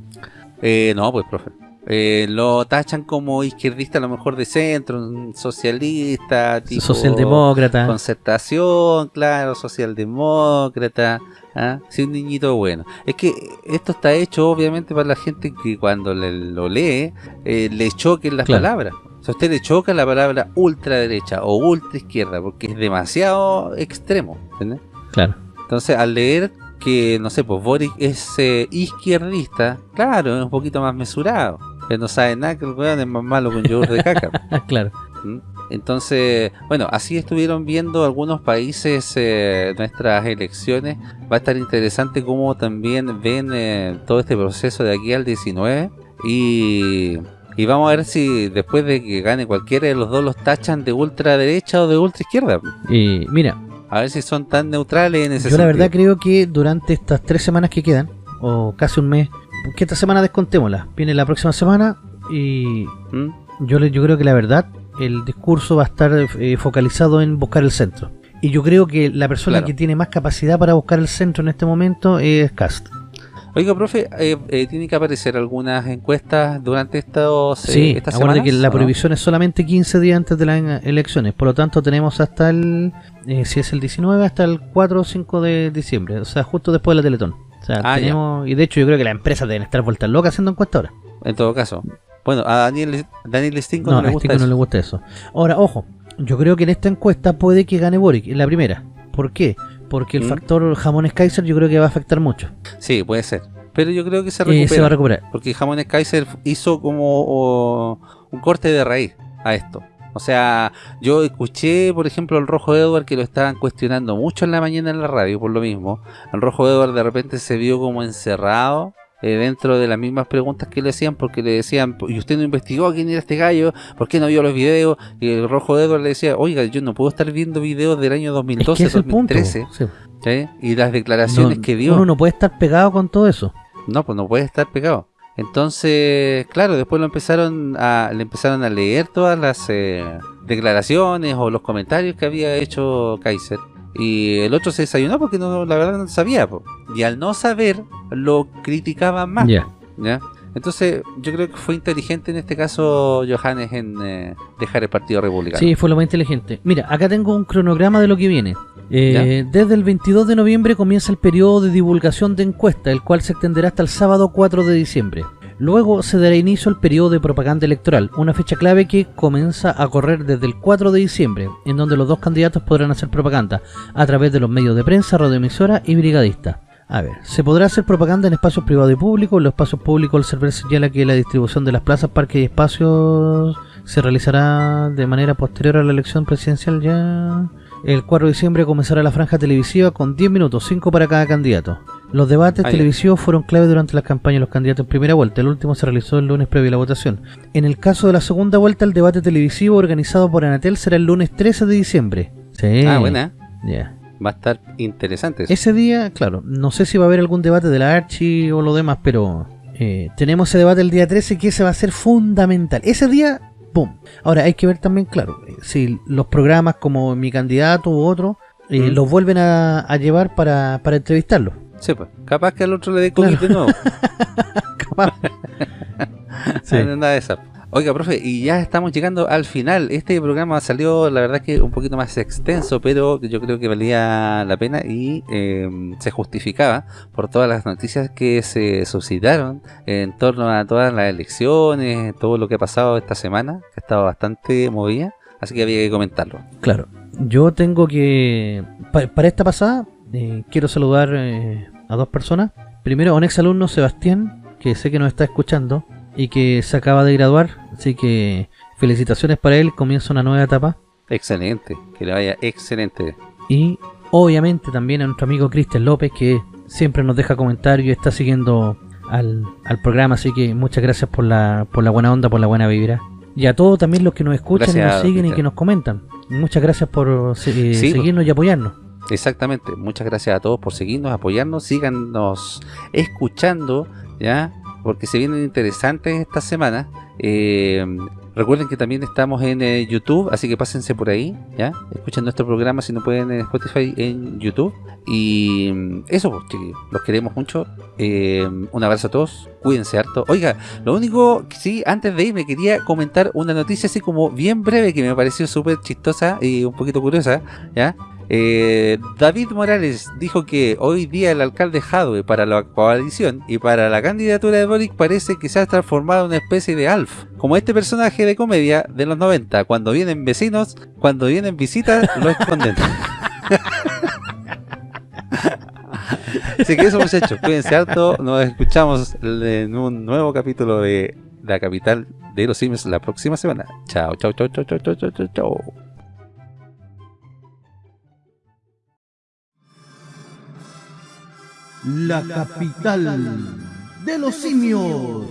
Eh, no, pues, profe. Eh, lo tachan como izquierdista a lo mejor de centro, un socialista, tipo Socialdemócrata. concertación, claro, socialdemócrata, ¿ah? sí, un niñito bueno. Es que esto está hecho obviamente para la gente que cuando le- lo lee eh, le choquen las Claro. palabras. O sea, a usted le choca la palabra ultraderecha o ultra izquierda porque es demasiado extremo, ¿entiendes? Claro. Entonces, al leer que, no sé, pues Boric es eh, izquierdista, claro, es un poquito más mesurado. Pero no sabe nada que el weón es más malo que un yogur de caca. Claro. ¿Mm? Entonces, bueno, así estuvieron viendo algunos países eh, nuestras elecciones. Va a estar interesante cómo también ven eh, todo este proceso de aquí al 19. Y, y vamos a ver si después de que gane cualquiera de los dos los tachan de ultraderecha o de ultra izquierda. Y mira, A ver si son tan neutrales en ese yo la verdad creo que durante estas tres semanas que quedan, o casi un mes, que esta semana descontémosla. Viene la próxima semana y ¿Mm? yo, yo creo que la verdad, el discurso va a estar eh, focalizado en buscar el centro. Y yo creo que la persona que tiene más capacidad para buscar el centro en este momento es Cast. Oiga, profe, eh, eh, ¿tiene que aparecer algunas encuestas durante estos, sí, esta semana? que la prohibición es solamente 15 días antes de las elecciones. Por lo tanto, tenemos hasta el, si es el 19, hasta el 4 o 5 de diciembre. O sea, justo después de la Teletón. O sea, ah, tenemos, y de hecho yo creo que las empresas deben estar vueltas locas haciendo encuestas ahora. En todo caso. Bueno, a Daniel, Daniel Stinko no, le gusta eso. no le gusta eso. Ahora, ojo, yo creo que en esta encuesta puede que gane Boric, en la primera. ¿Por qué? Porque el ¿Mm? factor jamones Kaiser yo creo que va a afectar mucho. Sí, puede ser. Pero yo creo que se, recupera, se va a recuperar. Porque jamones Kaiser hizo como un corte de raíz a esto. O sea, yo escuché, por ejemplo, al Rojo Edward que lo estaban cuestionando mucho en la mañana en la radio, por lo mismo. El Rojo Edward de repente se vio como encerrado eh, dentro de las mismas preguntas que le hacían, porque le decían, ¿y usted no investigó quién era este gallo? ¿Por qué no vio los videos? Y el Rojo Edward le decía, oiga, yo no puedo estar viendo videos del año 2012, 2013. Y las declaraciones que dio. Uno no puede estar pegado con todo eso. No, pues no puede estar pegado. Entonces, claro, después lo empezaron a, le empezaron a leer todas las eh, declaraciones o los comentarios que había hecho Kaiser. Y el otro se desayunó porque no, la verdad no sabía. Y al no saber, lo criticaban más. ¿ya? Entonces, yo creo que fue inteligente en este caso Johannes en eh, dejar el Partido Republicano. Sí, fue lo más inteligente. Mira, acá tengo un cronograma de lo que viene. Eh, desde el 22 de noviembre comienza el periodo de divulgación de encuesta, el cual se extenderá hasta el sábado 4 de diciembre. Luego se dará inicio al periodo de propaganda electoral, una fecha clave que comienza a correr desde el 4 de diciembre, en donde los dos candidatos podrán hacer propaganda a través de los medios de prensa, radioemisora y brigadista. A ver, se podrá hacer propaganda en espacios privados y públicos. En los espacios públicos el server señala que la distribución de las plazas, parques y espacios se realizará de manera posterior a la elección presidencial ya... El 4 de diciembre comenzará la franja televisiva con 10 minutos, 5 para cada candidato. Los debates televisivos fueron clave durante las campañas de los candidatos en primera vuelta. El último se realizó el lunes previo a la votación. En el caso de la segunda vuelta, el debate televisivo organizado por Anatel será el lunes 13 de diciembre. Sí. Ah, buena. Ya. Va a estar interesante. Ese día, claro, no sé si va a haber algún debate de la Archi o lo demás, pero eh, tenemos ese debate el día 13 que ese va a ser fundamental. Ese día Ahora, hay que ver también, claro, si los programas como Mi Candidato u otro eh, los vuelven a, llevar para, para entrevistarlo. Sí, pues, capaz que al otro le dé COVID de nuevo. capaz. sí. Nada de esa. Oiga, profe, y ya estamos llegando al final. Este programa salió, la verdad que un poquito más extenso, pero yo creo que valía la pena y eh, se justificaba por todas las noticias que se suscitaron en torno a todas las elecciones, todo lo que ha pasado esta semana, que ha estado bastante movida, así que había que comentarlo. Claro, yo tengo que, para esta pasada, eh, quiero saludar eh, a dos personas. Primero a un ex alumno, Sebastián, que sé que nos está escuchando y que se acaba de graduar, así que felicitaciones para él, comienza una nueva etapa. Excelente, que le vaya excelente. Y obviamente también a nuestro amigo Cristian López, que siempre nos deja comentarios y está siguiendo al, programa, así que muchas gracias por la, por la buena onda, por la buena vibra. Y a todos también los que nos escuchan y nos siguen y que nos comentan. Muchas gracias por eh, seguirnos y apoyarnos. Exactamente, muchas gracias a todos por seguirnos, apoyarnos, síganos escuchando, ¿ya? porque se vienen interesantes esta semana. Eh, recuerden que también estamos en eh, YouTube, así que pásense por ahí, ¿ya? Escuchen nuestro programa si no pueden en Spotify, en YouTube. Y mm, eso, pues, chiquillos, los queremos mucho. Eh, un abrazo a todos, cuídense harto. Oiga, lo único que sí, antes de irme quería comentar una noticia así como bien breve que me pareció súper chistosa y un poquito curiosa, ¿ya? Eh, David Morales dijo que hoy día el alcalde Jadwe para la coalición y para la candidatura de Boric parece que se ha transformado en una especie de Alf, como este personaje de comedia de los 90, cuando vienen vecinos, cuando vienen visitas, lo esconden. Así que eso muchachos, cuídense harto, nos escuchamos en un nuevo capítulo de La Capital de los Sims la próxima semana. Chao, chao, chao, chao, chao, chao, chao, chao. La capital de los simios.